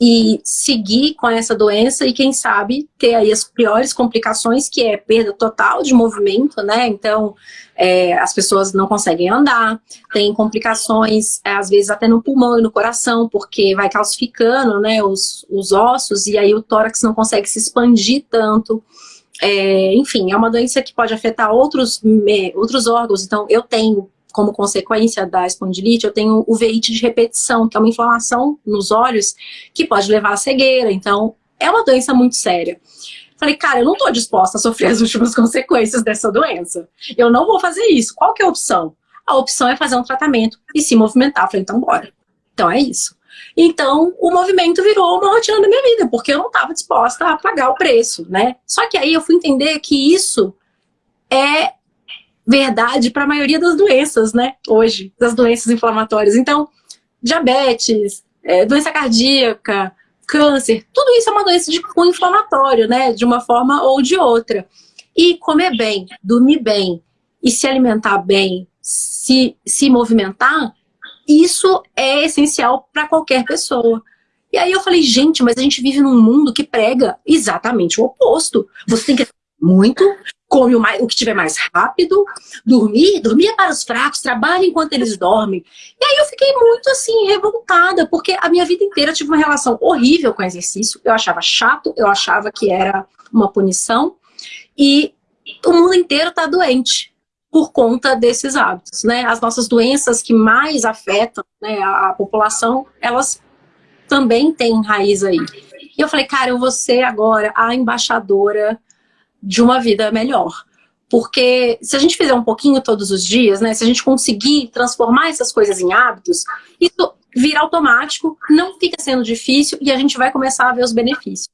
e seguir com essa doença e quem sabe ter aí as piores complicações que é perda total de movimento, né? Então é, as pessoas não conseguem andar, tem complicações é, às vezes até no pulmão e no coração porque vai calcificando, né? Os, os ossos e aí o tórax não consegue se expandir tanto. É, enfim, é uma doença que pode afetar outros, outros órgãos, então eu tenho como consequência da espondilite, eu tenho o veite de repetição, que é uma inflamação nos olhos que pode levar à cegueira. Então, é uma doença muito séria. Falei, cara, eu não estou disposta a sofrer as últimas consequências dessa doença. Eu não vou fazer isso. Qual que é a opção? A opção é fazer um tratamento e se movimentar. Falei, então bora. Então é isso. Então, o movimento virou uma rotina da minha vida, porque eu não estava disposta a pagar o preço, né? Só que aí eu fui entender que isso é verdade para a maioria das doenças, né? Hoje, das doenças inflamatórias. Então, diabetes, é, doença cardíaca, câncer, tudo isso é uma doença de cunho inflamatório, né? De uma forma ou de outra. E comer bem, dormir bem e se alimentar bem, se, se movimentar, isso é essencial para qualquer pessoa. E aí eu falei, gente, mas a gente vive num mundo que prega exatamente o oposto. Você tem que muito, come o, mais, o que tiver mais rápido, dormir, dormir é para os fracos, trabalha enquanto eles dormem. E aí eu fiquei muito assim, revoltada, porque a minha vida inteira tive uma relação horrível com exercício, eu achava chato, eu achava que era uma punição, e o mundo inteiro está doente por conta desses hábitos, né? As nossas doenças que mais afetam né, a, a população, elas também têm raiz aí. E eu falei, cara, eu vou ser agora a embaixadora de uma vida melhor. Porque se a gente fizer um pouquinho todos os dias, né, se a gente conseguir transformar essas coisas em hábitos, isso vira automático, não fica sendo difícil e a gente vai começar a ver os benefícios.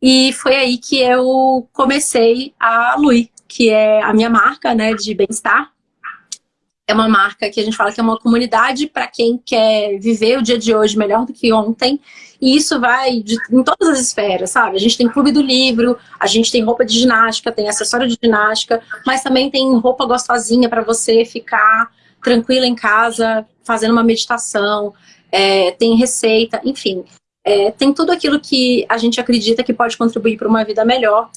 E foi aí que eu comecei a Lui, que é a minha marca né, de bem-estar. É uma marca que a gente fala que é uma comunidade para quem quer viver o dia de hoje melhor do que ontem e isso vai de, em todas as esferas, sabe? A gente tem clube do livro, a gente tem roupa de ginástica, tem acessório de ginástica, mas também tem roupa gostosinha para você ficar tranquila em casa, fazendo uma meditação, é, tem receita, enfim. É, tem tudo aquilo que a gente acredita que pode contribuir para uma vida melhor,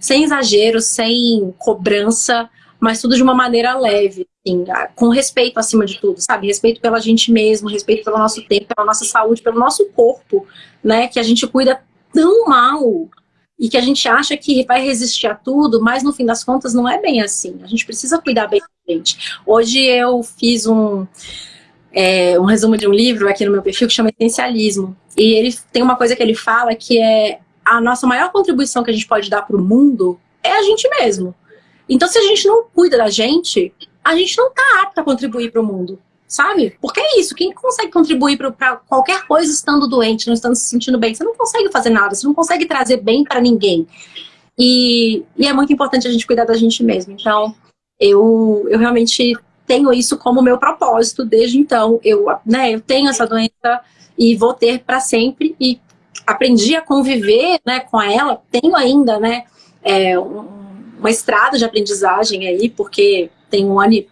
sem exagero, sem cobrança, mas tudo de uma maneira leve, assim, com respeito acima de tudo, sabe? Respeito pela gente mesmo, respeito pelo nosso tempo, pela nossa saúde, pelo nosso corpo, né? Que a gente cuida tão mal e que a gente acha que vai resistir a tudo, mas no fim das contas não é bem assim. A gente precisa cuidar bem da gente. Hoje eu fiz um, é, um resumo de um livro aqui no meu perfil que chama Essencialismo. E ele tem uma coisa que ele fala que é a nossa maior contribuição que a gente pode dar para o mundo é a gente mesmo. Então, se a gente não cuida da gente, a gente não tá apto a contribuir para o mundo, sabe? Porque é isso, quem consegue contribuir para qualquer coisa estando doente, não estando se sentindo bem, você não consegue fazer nada, você não consegue trazer bem para ninguém. E, e, é muito importante a gente cuidar da gente mesmo. Então, eu, eu realmente tenho isso como meu propósito desde então. Eu, né, eu tenho essa doença e vou ter para sempre e aprendi a conviver né, com ela. Tenho ainda né, é, um, uma estrada de aprendizagem aí, porque tem um ano e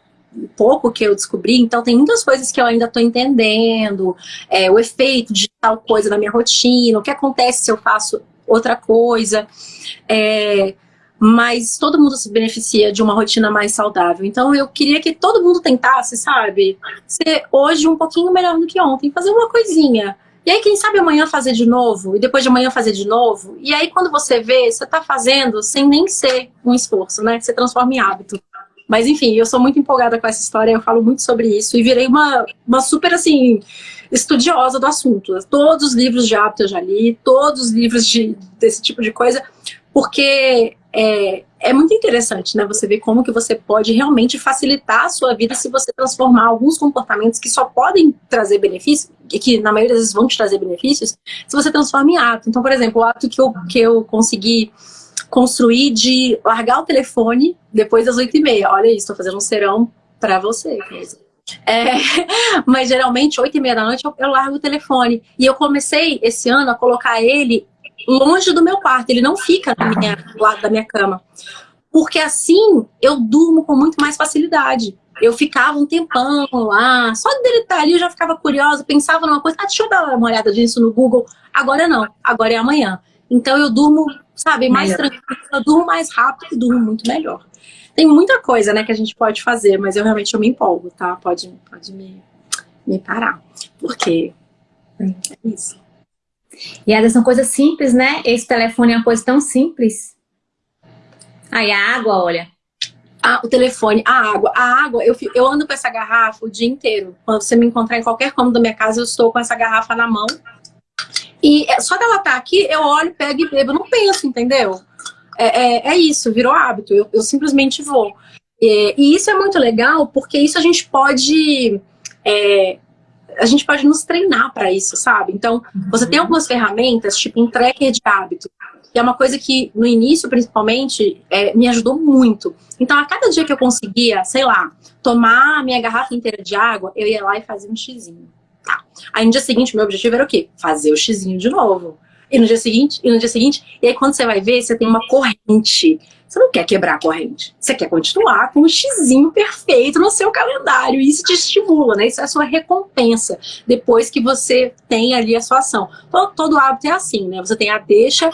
pouco que eu descobri, então tem muitas coisas que eu ainda estou entendendo, é, o efeito de tal coisa na minha rotina, o que acontece se eu faço outra coisa, é, mas todo mundo se beneficia de uma rotina mais saudável. Então eu queria que todo mundo tentasse, sabe, ser hoje um pouquinho melhor do que ontem, fazer uma coisinha. E aí, quem sabe amanhã fazer de novo, e depois de amanhã fazer de novo. E aí, quando você vê, você está fazendo sem nem ser um esforço, né? Você transforma em hábito. Mas, enfim, eu sou muito empolgada com essa história, eu falo muito sobre isso. E virei uma, uma super, assim, estudiosa do assunto. Todos os livros de hábito eu já li, todos os livros de, desse tipo de coisa, porque é, é muito interessante, né? Você ver como que você pode realmente facilitar a sua vida se você transformar alguns comportamentos que só podem trazer benefícios, e que na maioria das vezes vão te trazer benefícios, se você transforma em hábito. Então, por exemplo, o hábito que eu, que eu consegui construir de largar o telefone depois das oito e meia. Olha isso, estou fazendo um serão para você, é, mas geralmente, oito e meia da noite, eu, eu largo o telefone. E eu comecei esse ano a colocar ele longe do meu quarto, ele não fica na minha, do lado da minha cama. Porque assim eu durmo com muito mais facilidade. Eu ficava um tempão lá, só dele estar ali eu já ficava curiosa, pensava numa coisa, ah, deixa eu dar uma olhada disso no Google. Agora não, agora é amanhã. Então eu durmo, sabe, mais melhor. tranquilo, eu durmo mais rápido e durmo muito melhor. Tem muita coisa, né, que a gente pode fazer, mas eu realmente eu me empolgo, tá? Pode, pode me, me parar, porque é isso. E vezes são coisas simples, né? Esse telefone é uma coisa tão simples. Aí a água, olha. Ah, o telefone, a água. A água, eu, eu ando com essa garrafa o dia inteiro. Quando você me encontrar em qualquer cômodo da minha casa, eu estou com essa garrafa na mão. E é, só dela estar tá aqui, eu olho, pego e bebo. Eu não penso, entendeu? É, é, é isso, virou hábito. Eu, eu simplesmente vou. E, e, isso é muito legal, porque isso a gente pode é, a gente pode nos treinar para isso, sabe? Então, você tem algumas ferramentas, tipo um tracker de hábito, que é uma coisa que, no início, principalmente, é, me ajudou muito. Então, a cada dia que eu conseguia, sei lá, tomar a minha garrafa inteira de água, eu ia lá e fazia um xizinho. Tá. Aí no dia seguinte, meu objetivo era o quê? Fazer o xizinho de novo. E no dia seguinte, e no dia seguinte, e aí quando você vai ver, você tem uma corrente. Você não quer quebrar a corrente. Você quer continuar com o xizinho perfeito no seu calendário. E isso te estimula, né? Isso é a sua recompensa. Depois que você tem ali a sua ação. Todo, todo hábito é assim, né? Você tem a deixa,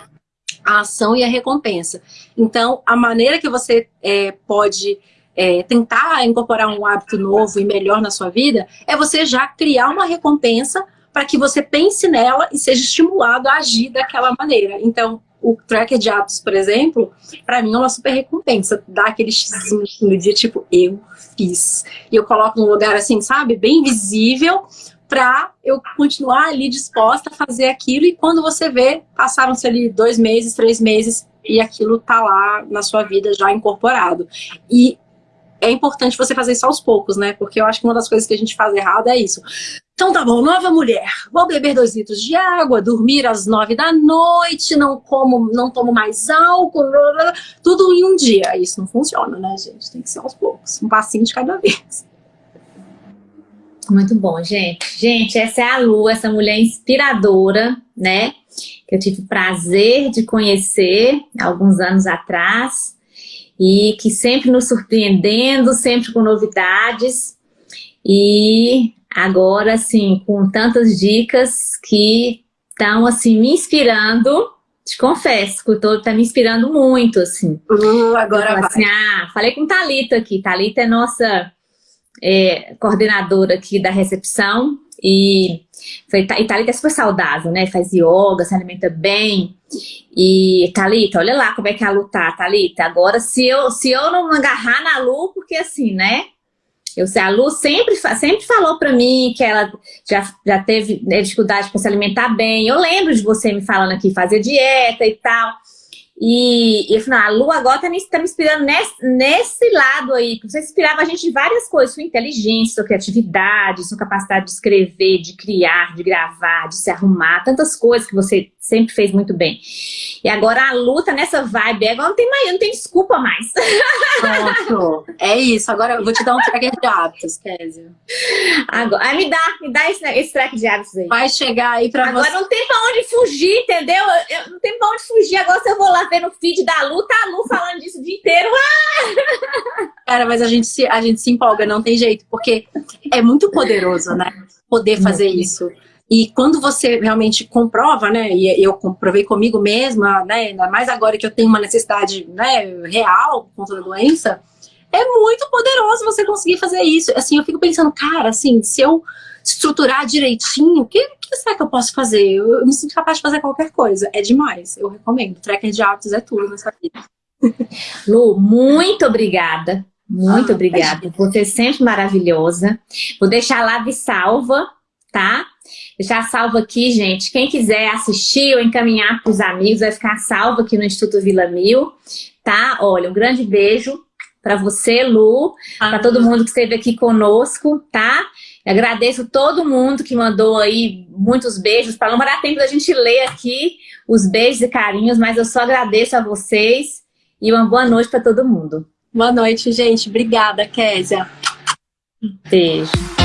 a ação e a recompensa. Então, a maneira que você é, pode é, tentar incorporar um hábito novo e melhor na sua vida é você já criar uma recompensa para que você pense nela e seja estimulado a agir daquela maneira. Então, o tracker de hábitos, por exemplo, para mim é uma super recompensa. Dá aquele xizinho no dia, tipo, eu fiz. E eu coloco num lugar assim, sabe, bem visível, para eu continuar ali disposta a fazer aquilo. E quando você vê, passaram-se ali dois meses, três meses, e aquilo tá lá na sua vida já incorporado. E é importante você fazer isso aos poucos, né? Porque eu acho que uma das coisas que a gente faz errado é isso. Então tá bom, nova mulher, vou beber dois litros de água, dormir às nove da noite, não como, não tomo mais álcool, blá, blá, tudo em um dia. Isso não funciona, né, gente? Tem que ser aos poucos, um passinho de cada vez. Muito bom, gente. Gente, essa é a Lu, essa mulher inspiradora, né? Que eu tive o prazer de conhecer alguns anos atrás e que sempre nos surpreendendo, sempre com novidades. E agora, assim, com tantas dicas que estão, assim, me inspirando. Te confesso que o todo tá me inspirando muito, assim. Uh, agora vai. Assim, ah, falei com Talita aqui. Talita é nossa é, coordenadora aqui da recepção. E, e Thalita é super saudável, né? Faz yoga, se alimenta bem. E Thalita, olha lá como é que a Lu tá, Thalita. Agora, se eu, se eu não agarrar na Lu, porque assim, né? Eu a Lu sempre, sempre falou pra mim que ela já, já teve né, dificuldade para se alimentar bem. Eu lembro de você me falando aqui, fazer dieta e tal. E, e eu falei, a Lu agora tá me, tá me inspirando nesse, nesse lado aí, você inspirava a gente de várias coisas, sua inteligência, sua criatividade, sua capacidade de escrever, de criar, de gravar, de se arrumar, tantas coisas que você sempre fez muito bem. E agora a luta nessa vibe, agora não tem mais, não tem desculpa mais. Pronto. É isso, agora eu vou te dar um tracker de hábitos, Kézia. Agora, aí me dá, me dá esse, esse tracker de hábitos aí. Vai chegar aí pra agora você. Agora não tem pra onde fugir, entendeu? Eu, eu, não tem pra onde fugir. Agora se eu vou lá ver no feed da Lu, tá a Lu falando disso o dia inteiro. Ah! Cara, mas a gente, se, a gente se empolga, não tem jeito, porque é muito poderoso, né? Poder fazer isso. E quando você realmente comprova, né, e eu comprovei comigo mesma, né, ainda mais agora que eu tenho uma necessidade né, real por conta da doença, é muito poderoso você conseguir fazer isso. Assim, eu fico pensando, cara, assim, se eu estruturar direitinho, o que, que será que eu posso fazer? Eu, eu, me sinto capaz de fazer qualquer coisa. É demais, eu recomendo. Tracker de hábitos é tudo nessa vida. Lu, muito obrigada. Muito ah, obrigada. Você é sempre maravilhosa. Vou deixar lá de salva, tá? Deixar salvo aqui, gente. Quem quiser assistir ou encaminhar para os amigos, vai ficar salvo aqui no Instituto Vila Mil, tá? Olha, um grande beijo para você, Lu, para todo mundo que esteve aqui conosco, tá? Agradeço todo mundo que mandou aí muitos beijos, para não dar tempo da gente ler aqui os beijos e carinhos, mas eu só agradeço a vocês e uma boa noite para todo mundo. Boa noite, gente. Obrigada, Késia. Beijo.